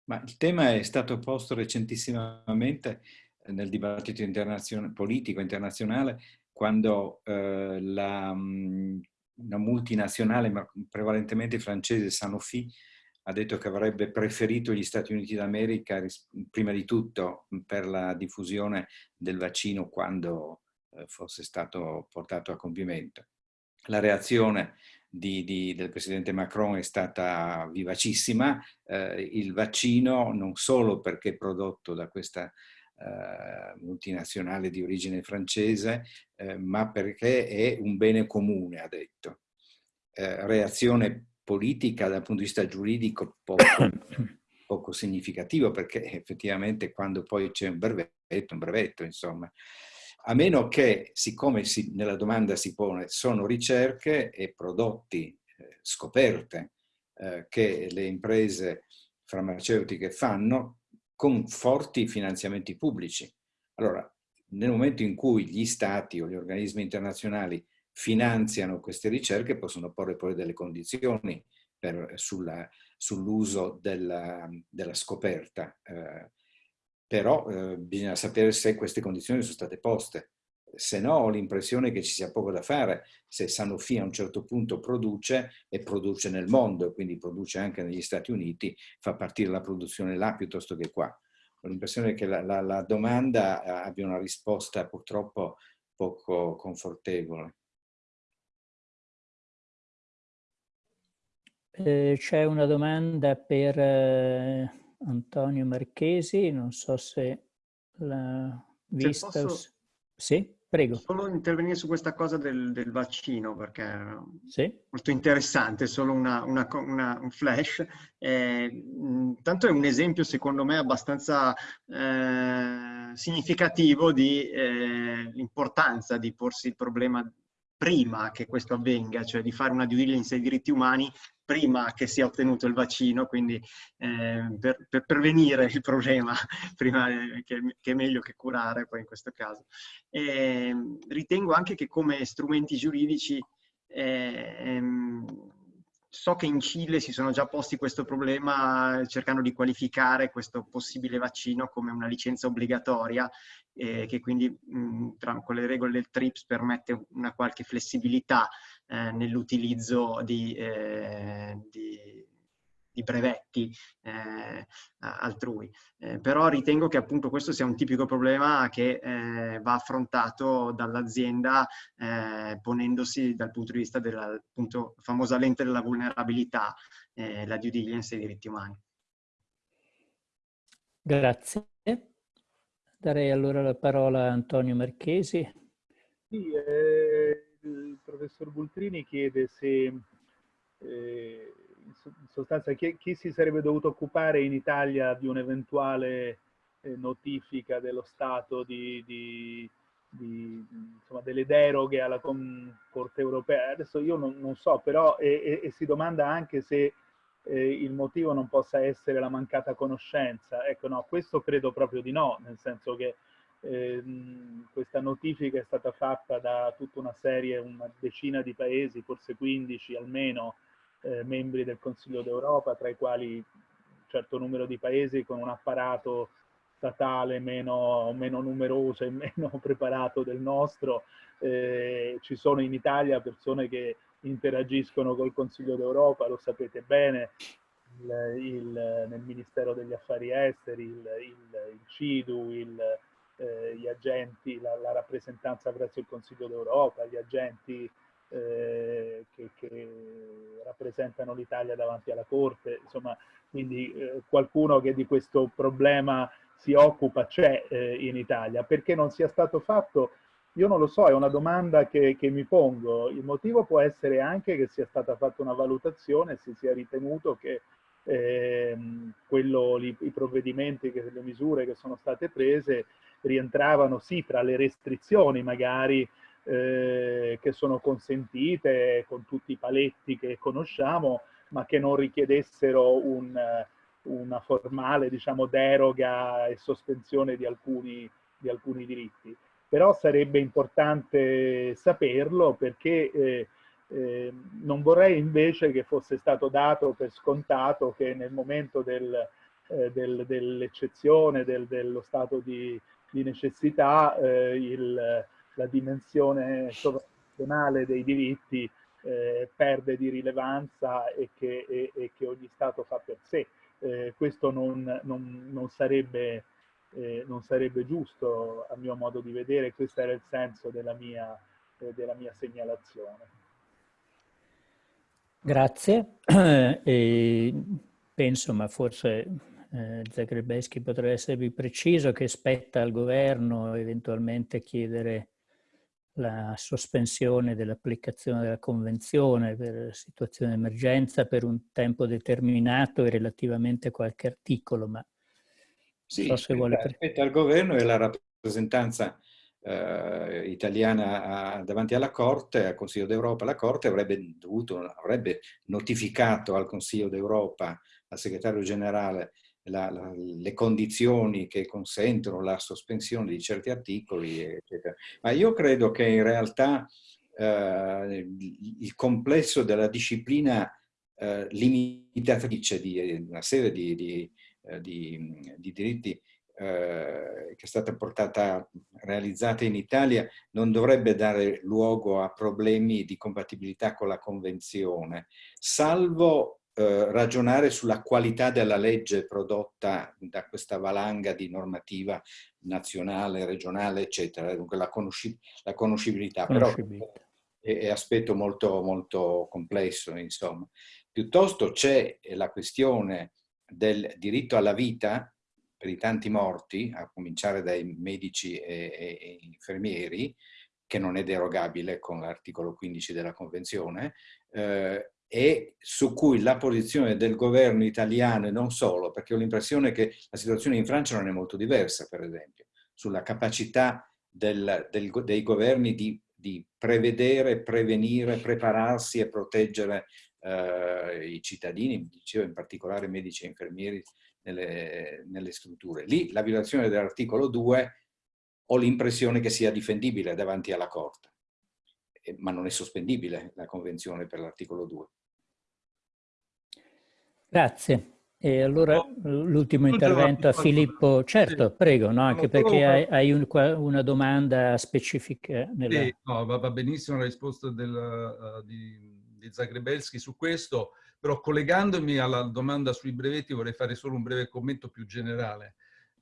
Ma il tema è stato posto recentissimamente nel dibattito internazionale, politico internazionale quando eh, la, una multinazionale, ma prevalentemente francese, Sanofi, ha detto che avrebbe preferito gli Stati Uniti d'America prima di tutto per la diffusione del vaccino quando eh, fosse stato portato a compimento. La reazione di, di, del presidente Macron è stata vivacissima, eh, il vaccino non solo perché prodotto da questa multinazionale di origine francese, eh, ma perché è un bene comune, ha detto. Eh, reazione politica dal punto di vista giuridico poco, poco significativo perché effettivamente quando poi c'è un brevetto, un brevetto insomma, a meno che, siccome si, nella domanda si pone, sono ricerche e prodotti, eh, scoperte eh, che le imprese farmaceutiche fanno con forti finanziamenti pubblici. Allora, nel momento in cui gli stati o gli organismi internazionali finanziano queste ricerche, possono porre poi delle condizioni sull'uso della, della, scoperta. Eh, però eh, bisogna sapere se queste condizioni sono state poste. Se no ho l'impressione che ci sia poco da fare se Sanofi a un certo punto produce e produce nel mondo, quindi produce anche negli Stati Uniti, fa partire la produzione là piuttosto che qua. Ho l'impressione che la, la, la domanda eh, abbia una risposta purtroppo poco confortevole. Eh, C'è una domanda per... Eh Antonio Marchesi, non so se l'ha vista. Posso... Sì, prego. Solo intervenire su questa cosa del, del vaccino perché è sì. molto interessante, solo una, una, una, un flash. Eh, tanto è un esempio secondo me abbastanza eh, significativo di eh, l'importanza di porsi il problema prima che questo avvenga, cioè di fare una due diligence ai diritti umani prima che sia ottenuto il vaccino, quindi eh, per, per, prevenire il problema, prima che, che, è meglio che curare poi in questo caso. E, ritengo anche che come strumenti giuridici eh, ehm, So che in Cile si sono già posti questo problema cercando di qualificare questo possibile vaccino come una licenza obbligatoria eh, che quindi mh, tra, con le regole del TRIPS permette una qualche flessibilità eh, nell'utilizzo di, eh, di di brevetti eh, altrui. Eh, però ritengo che appunto questo sia un tipico problema che eh, va affrontato dall'azienda eh, ponendosi dal punto di vista della appunto, famosa lente della vulnerabilità, eh, la due diligence e i diritti umani. Grazie. Darei allora la parola a Antonio Marchesi. Sì, eh, il professor Bultrini chiede se in sostanza chi, chi, si sarebbe dovuto occupare in Italia di un'eventuale eh, notifica dello Stato di, di, di, insomma, delle deroghe alla Corte europea. Adesso io non, non so, però e, e, e, si domanda anche se eh, il motivo non possa essere la mancata conoscenza. Ecco, no, questo credo proprio di no, nel senso che eh, questa notifica è stata fatta da tutta una serie, una decina di paesi, forse 15 almeno, eh, membri del Consiglio d'Europa, tra i quali un certo numero di paesi con un apparato statale meno, meno numeroso e meno preparato del nostro. Eh, ci sono in Italia persone che interagiscono col Consiglio d'Europa, lo sapete bene, il, il, nel Ministero degli Affari Esteri, il, il CIDU, eh, gli agenti, la, la, rappresentanza presso il Consiglio d'Europa, gli agenti eh, che, che, rappresentano l'Italia davanti alla Corte, insomma, quindi eh, qualcuno che di questo problema si occupa c'è eh, in Italia. Perché non sia stato fatto? Io non lo so, è una domanda che, che, mi pongo. Il motivo può essere anche che sia stata fatta una valutazione si sia ritenuto che eh, quello, i provvedimenti, che, le misure che sono state prese rientravano sì tra le restrizioni magari eh, che sono consentite con tutti i paletti che conosciamo, ma che non richiedessero un, una formale diciamo, deroga e sospensione di alcuni, di alcuni diritti. Però sarebbe importante saperlo perché eh, eh, non vorrei invece che fosse stato dato per scontato che nel momento del, eh, del, dell'eccezione, del, dello stato di, di necessità, eh, il, la dimensione sovranazionale dei diritti eh, perde di rilevanza e che, e, e che, ogni Stato fa per sé. Eh, questo non, non, non sarebbe eh, non sarebbe giusto a mio modo di vedere, questo era il senso della mia, eh, della mia segnalazione. Grazie, e penso, ma forse eh, Zagrebeschi potrebbe essere più preciso, che spetta al governo eventualmente chiedere la sospensione dell'applicazione della Convenzione per situazione di emergenza per un tempo determinato e relativamente a qualche articolo, ma sì, so vuole... aspetta al governo e la rappresentanza eh, italiana a, davanti alla Corte, al Consiglio d'Europa, la Corte avrebbe, dovuto, avrebbe notificato al Consiglio d'Europa, al segretario generale, la, la, le condizioni che consentono la sospensione di certi articoli, eccetera. Ma io credo che in realtà eh, il complesso della disciplina eh, limitatrice di una serie di, di eh, di, di, diritti eh, che è stata portata, realizzata in Italia, non dovrebbe dare luogo a problemi di compatibilità con la Convenzione, salvo eh, ragionare sulla qualità della legge prodotta da questa valanga di normativa nazionale, regionale, eccetera, dunque la, conosci la conoscibilità. conoscibilità. Però è, è aspetto molto, molto complesso, insomma. Piuttosto c'è la questione del diritto alla vita per i tanti morti, a cominciare dai medici e, e, e infermieri, che non è derogabile con l'articolo 15 della Convenzione, eh, e su cui la posizione del governo italiano e non solo, perché ho l'impressione che la situazione in Francia non è molto diversa, per esempio, sulla capacità del, del, dei governi di, di, prevedere, prevenire, prepararsi e proteggere eh, i cittadini, dicevo in particolare medici e infermieri nelle, nelle strutture. Lì la violazione dell'articolo 2 ho l'impressione che sia difendibile davanti alla Corte, ma non è sospendibile la Convenzione per l'articolo 2. Grazie. E allora l'ultimo intervento a Filippo, certo, prego, no? anche perché hai, hai un, una domanda specifica. Nella... Sì, no, va, benissimo la risposta del, uh, di, di Zagrebelski su questo, però collegandomi alla domanda sui brevetti vorrei fare solo un breve commento più generale.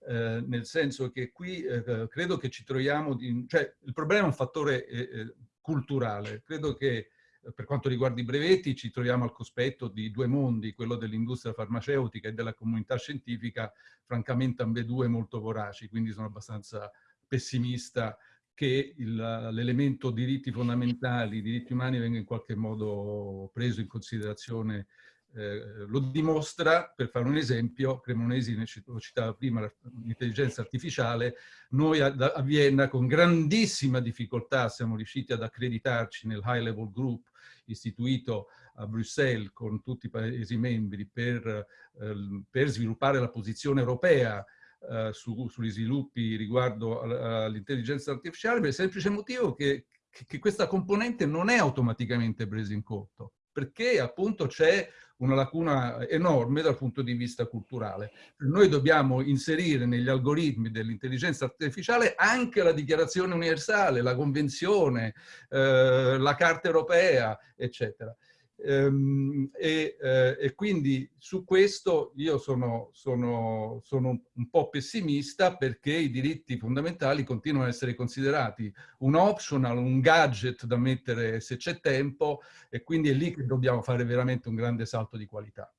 Eh, nel senso che qui eh, credo che ci troviamo, di, cioè il problema è un fattore eh, eh culturale, credo che eh, per quanto riguarda i brevetti ci troviamo al cospetto di due mondi, quello dell'industria farmaceutica e della comunità scientifica, francamente ambedue molto voraci, quindi sono abbastanza pessimista che l'elemento diritti fondamentali, diritti umani venga in qualche modo preso in considerazione eh, lo dimostra, per fare un esempio, Cremonesi lo citava prima, l'intelligenza artificiale, noi a, a, Vienna con grandissima difficoltà siamo riusciti ad accreditarci nel High Level Group istituito a Bruxelles con tutti i Paesi membri per, eh, per sviluppare la posizione europea eh, su, sugli sviluppi riguardo all'intelligenza artificiale per il semplice motivo che, che questa componente non è automaticamente presa in conto perché appunto c'è una lacuna enorme dal punto di vista culturale. Noi dobbiamo inserire negli algoritmi dell'intelligenza artificiale anche la dichiarazione universale, la convenzione, eh, la carta europea, eccetera. Ehm, e, eh, e, quindi su questo io sono, sono, sono, un po' pessimista perché i diritti fondamentali continuano ad essere considerati un optional, un gadget da mettere se c'è tempo e quindi è lì che dobbiamo fare veramente un grande salto di qualità.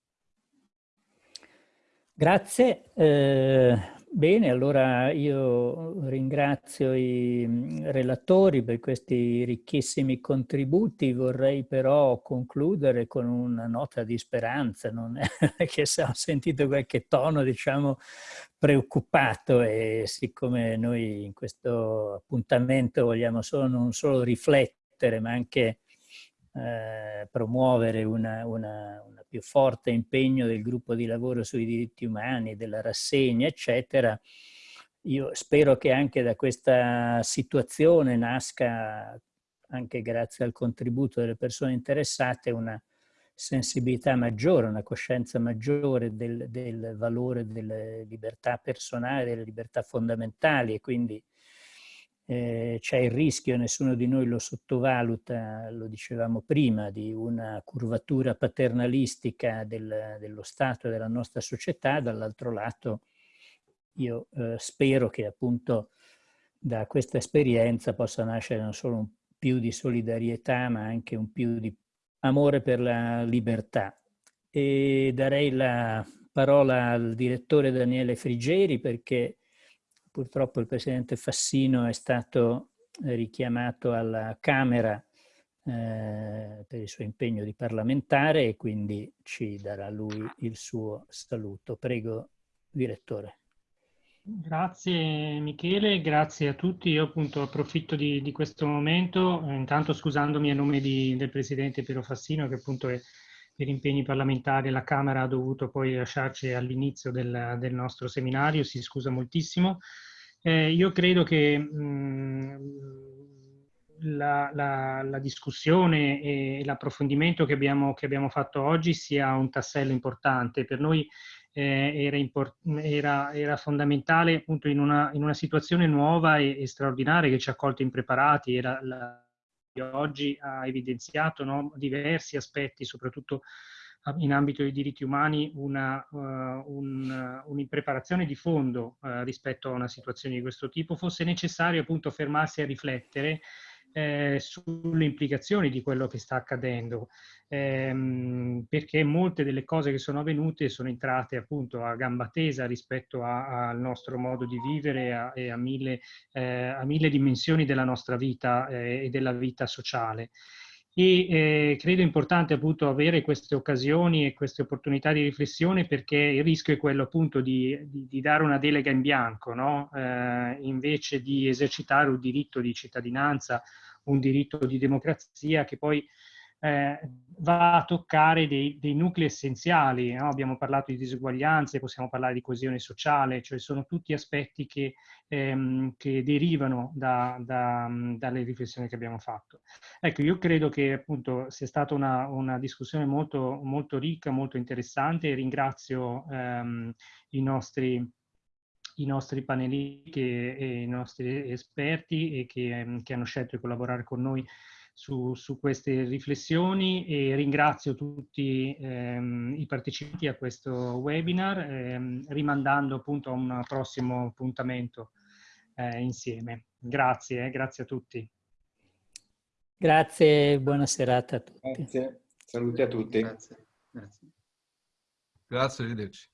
Grazie. Eh, Bene, allora io ringrazio i mm, relatori per questi ricchissimi contributi, vorrei però concludere con una nota di speranza, non è che se ho sentito qualche tono diciamo preoccupato e siccome noi in questo appuntamento vogliamo solo, non solo riflettere ma anche eh, promuovere una, più forte impegno del gruppo di lavoro sui diritti umani, della rassegna, eccetera, io spero che anche da questa situazione nasca, anche grazie al contributo delle persone interessate, una sensibilità maggiore, una coscienza maggiore del, del valore delle libertà personali, delle libertà fondamentali e quindi eh, c'è il rischio, nessuno di noi lo sottovaluta, lo dicevamo prima, di una curvatura paternalistica del, dello Stato e della nostra società, dall'altro lato io eh, spero che appunto da questa esperienza possa nascere non solo un più di solidarietà ma anche un più di amore per la libertà. E darei la parola al direttore Daniele Frigeri perché Purtroppo il presidente Fassino è stato richiamato alla Camera eh, per il suo impegno di parlamentare e quindi ci darà lui il suo saluto. Prego, direttore. Grazie Michele, grazie a tutti. Io appunto approfitto di, di questo momento, eh, intanto scusandomi a nome di, del Presidente Piero Fassino che appunto è, per impegni parlamentari la Camera ha dovuto poi lasciarci all'inizio del, del, nostro seminario, si scusa moltissimo. Eh, io credo che mh, mm, la, la, la, discussione e l'approfondimento che che abbiamo fatto oggi sia un tassello importante. Per noi eh, era, import era, era, fondamentale appunto in una, in una situazione nuova e, e, straordinaria che ci ha colto impreparati. Era la, oggi ha evidenziato no, diversi aspetti, soprattutto in ambito dei diritti umani una, uh, un, un'impreparazione di fondo uh, rispetto a una situazione di questo tipo, fosse necessario appunto fermarsi a riflettere eh, sulle implicazioni di quello che sta accadendo, ehm, perché molte delle cose che sono avvenute sono entrate appunto a gamba tesa rispetto al nostro modo di vivere a, e a mille, eh, a mille, dimensioni della nostra vita eh, e della vita sociale e eh, credo importante appunto avere queste occasioni e queste opportunità di riflessione perché il rischio è quello appunto di, di, di dare una delega in bianco, no? eh, invece di esercitare un diritto di cittadinanza, un diritto di democrazia che poi eh, va a toccare dei, dei nuclei essenziali. No? Abbiamo parlato di diseguaglianze, possiamo parlare di coesione sociale, cioè sono tutti aspetti che, ehm, che derivano da, da, dalle riflessioni che abbiamo fatto. Ecco, io credo che appunto sia stata una, una discussione molto, molto ricca, molto interessante ringrazio ehm, i nostri i nostri panelisti e i nostri esperti che, che hanno scelto di collaborare con noi su, su queste riflessioni e ringrazio tutti ehm, i partecipanti a questo webinar, ehm, rimandando appunto a un prossimo appuntamento eh, insieme. Grazie, eh, grazie a tutti. Grazie, buona serata a tutti. Grazie, saluti a tutti. Grazie, grazie. Grazie, arrivederci.